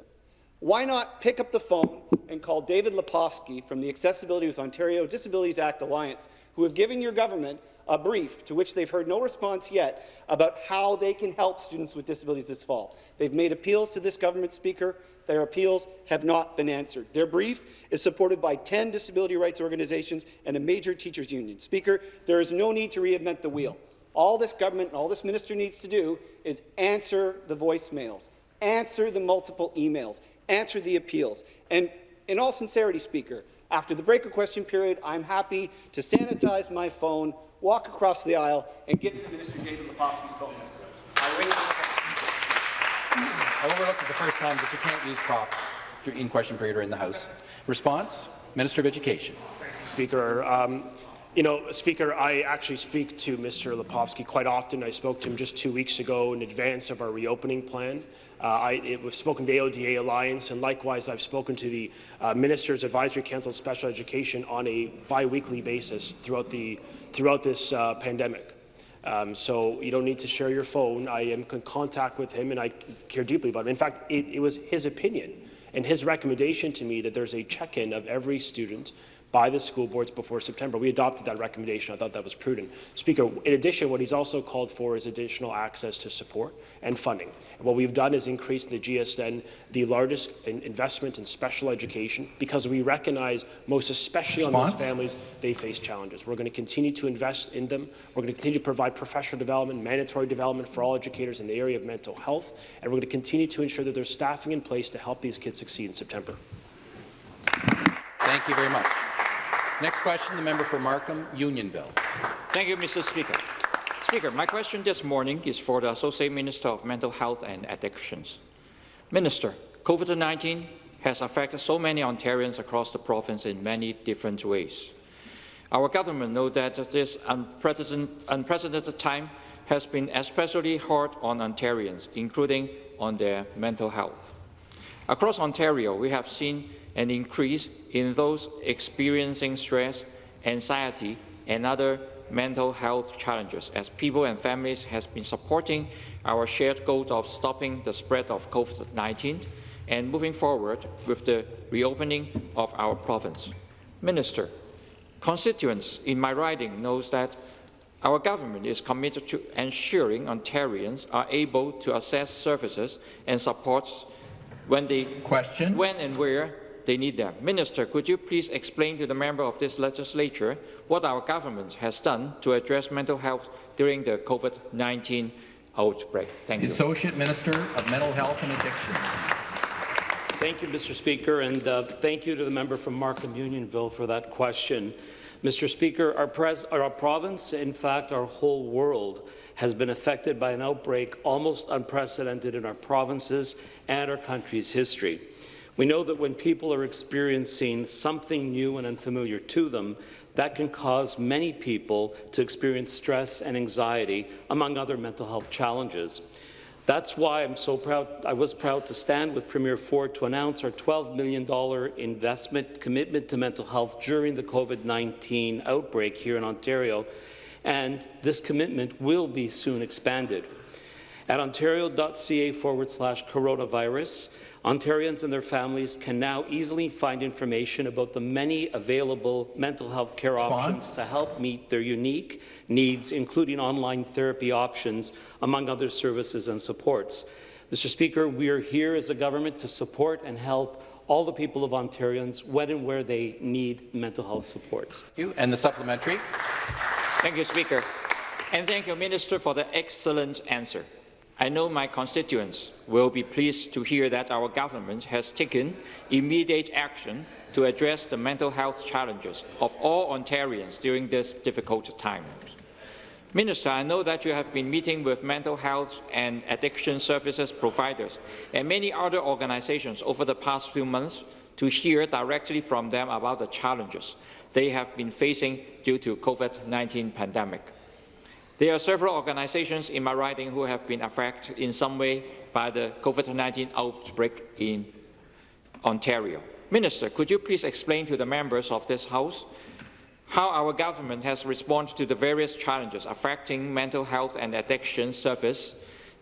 Why not pick up the phone and call David Lepofsky from the Accessibility with Ontario Disabilities Act Alliance, who have given your government a brief to which they've heard no response yet about how they can help students with disabilities this fall. They've made appeals to this government, Speaker. Their appeals have not been answered. Their brief is supported by 10 disability rights organizations and a major teachers union. Speaker, there is no need to reinvent the wheel. All this government and all this minister needs to do is answer the voicemails, answer the multiple emails, answer the appeals. And in all sincerity, Speaker, after the break of question period, I'm happy to sanitize my phone, walk across the aisle, and give it to Minister David Lepofsky's phone. I wait I overlooked it the first time, but you can't use props in question period or in the House. Response? Minister of Education. Speaker, um, you know, Speaker, I actually speak to Mr. Lepofsky quite often. I spoke to him just two weeks ago in advance of our reopening plan. Uh, I, it, we've spoken to the AODA Alliance, and likewise, I've spoken to the uh, Minister's Advisory Council of Special Education on a biweekly basis throughout the throughout this uh, pandemic. Um, so you don't need to share your phone. I am in contact with him, and I care deeply about him. In fact, it, it was his opinion and his recommendation to me that there's a check-in of every student by the school boards before September. We adopted that recommendation. I thought that was prudent. Speaker, in addition, what he's also called for is additional access to support and funding. And what we've done is increase the GSN the largest in investment in special education because we recognize, most especially Response? on those families, they face challenges. We're going to continue to invest in them. We're going to continue to provide professional development, mandatory development for all educators in the area of mental health, and we're going to continue to ensure that there's staffing in place to help these kids succeed in September. Thank you very much. Next question, the member for Markham, Unionville. Thank you, Mr. Speaker. Speaker, my question this morning is for the Associate Minister of Mental Health and Addictions. Minister, COVID-19 has affected so many Ontarians across the province in many different ways. Our government knows that this unprecedented, unprecedented time has been especially hard on Ontarians, including on their mental health. Across Ontario, we have seen an increase in those experiencing stress, anxiety, and other mental health challenges as people and families have been supporting our shared goal of stopping the spread of COVID-19 and moving forward with the reopening of our province. Minister, constituents in my riding knows that our government is committed to ensuring Ontarians are able to access services and supports when they question when and where they need them. Minister, could you please explain to the member of this legislature what our government has done to address mental health during the COVID-19 outbreak? Thank you. Associate Minister of Mental Health and Addictions. Thank you, Mr. Speaker, and uh, thank you to the member from Markham Unionville for that question. Mr. Speaker, our, our, province, in fact, our whole world, has been affected by an outbreak almost unprecedented in our provinces and our country's history. We know that when people are experiencing something new and unfamiliar to them, that can cause many people to experience stress and anxiety, among other mental health challenges. That's why I'm so proud, I was proud to stand with Premier Ford to announce our $12 million investment commitment to mental health during the COVID-19 outbreak here in Ontario, and this commitment will be soon expanded. At ontario.ca forward slash coronavirus, Ontarians and their families can now easily find information about the many available mental health care Response? options to help meet their unique needs, including online therapy options, among other services and supports. Mr. Speaker, we are here as a government to support and help all the people of Ontarians when and where they need mental health supports. Thank you. And the supplementary. Thank you, Speaker. And thank you, Minister, for the excellent answer. I know my constituents will be pleased to hear that our government has taken immediate action to address the mental health challenges of all Ontarians during this difficult time. Minister, I know that you have been meeting with mental health and addiction services providers and many other organizations over the past few months to hear directly from them about the challenges they have been facing due to COVID-19 pandemic. There are several organizations in my riding who have been affected in some way by the COVID-19 outbreak in Ontario. Minister, could you please explain to the members of this House how our government has responded to the various challenges affecting mental health and addiction service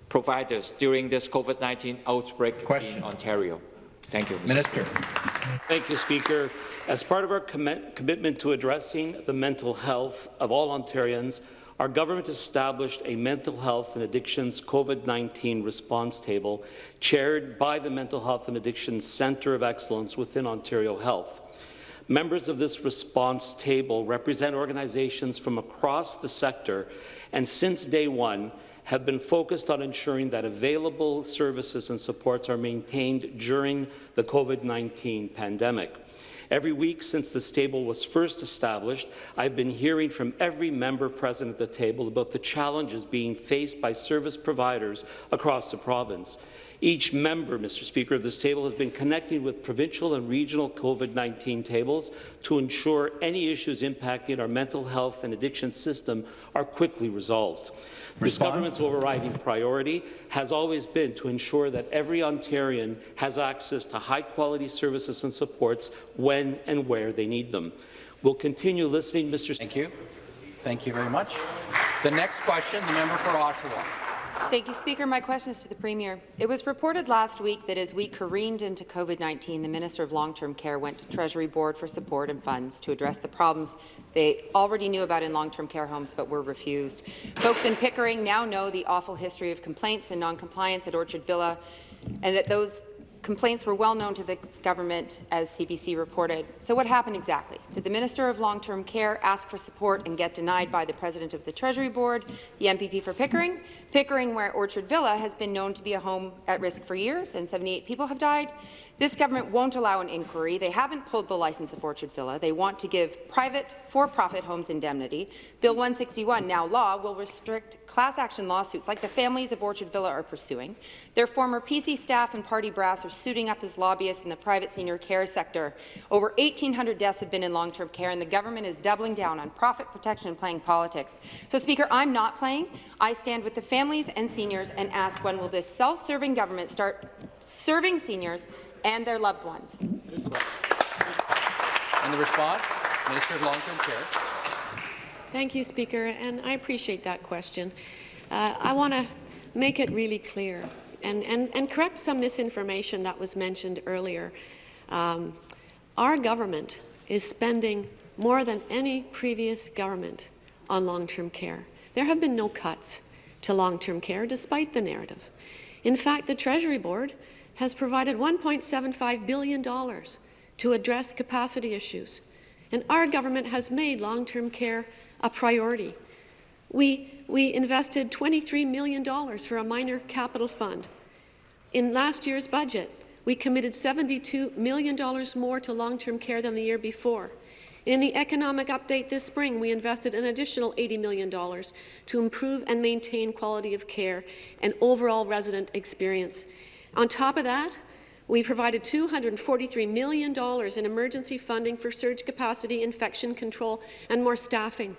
providers during this COVID-19 outbreak Question. in Ontario? Thank you. Mr. Minister. Thank you, Speaker. As part of our com commitment to addressing the mental health of all Ontarians, our government established a mental health and addictions COVID-19 response table chaired by the Mental Health and Addictions Centre of Excellence within Ontario Health. Members of this response table represent organizations from across the sector and since day one have been focused on ensuring that available services and supports are maintained during the COVID-19 pandemic. Every week since this table was first established, I've been hearing from every member present at the table about the challenges being faced by service providers across the province. Each member, Mr. Speaker, of this table has been connecting with provincial and regional COVID-19 tables to ensure any issues impacting our mental health and addiction system are quickly resolved. This government's overriding priority has always been to ensure that every Ontarian has access to high-quality services and supports when and where they need them. We'll continue listening, Mr. Thank you. Thank you very much. The next question, the member for Oshawa. Thank you, Speaker. My question is to the Premier. It was reported last week that as we careened into COVID-19, the Minister of Long-Term Care went to Treasury Board for support and funds to address the problems they already knew about in long-term care homes but were refused. Folks in Pickering now know the awful history of complaints and non-compliance at Orchard Villa and that those Complaints were well known to the government, as CBC reported. So what happened exactly? Did the Minister of Long-Term Care ask for support and get denied by the President of the Treasury Board, the MPP for Pickering? Pickering, where Orchard Villa has been known to be a home at risk for years and 78 people have died. This government won't allow an inquiry. They haven't pulled the license of Orchard Villa. They want to give private, for-profit homes indemnity. Bill 161, now law, will restrict class action lawsuits like the families of Orchard Villa are pursuing. Their former PC staff and party brass are suiting up as lobbyists in the private senior care sector. Over 1,800 deaths have been in long-term care, and the government is doubling down on profit protection and playing politics. So, Speaker, I'm not playing. I stand with the families and seniors and ask when will this self-serving government start serving seniors and their loved ones. And the response, Minister of Long-Term Care. Thank you, Speaker, and I appreciate that question. Uh, I want to make it really clear and, and, and correct some misinformation that was mentioned earlier. Um, our government is spending more than any previous government on long-term care. There have been no cuts to long-term care, despite the narrative. In fact, the Treasury Board has provided $1.75 billion to address capacity issues, and our government has made long-term care a priority. We, we invested $23 million for a minor capital fund. In last year's budget, we committed $72 million more to long-term care than the year before. In the economic update this spring, we invested an additional $80 million to improve and maintain quality of care and overall resident experience. On top of that, we provided $243 million in emergency funding for surge capacity, infection control, and more staffing.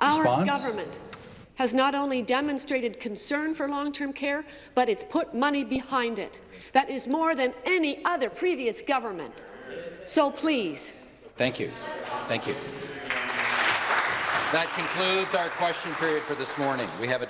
Response? Our government has not only demonstrated concern for long-term care, but it's put money behind it. That is more than any other previous government. So please. Thank you. Thank you. That concludes our question period for this morning. We have a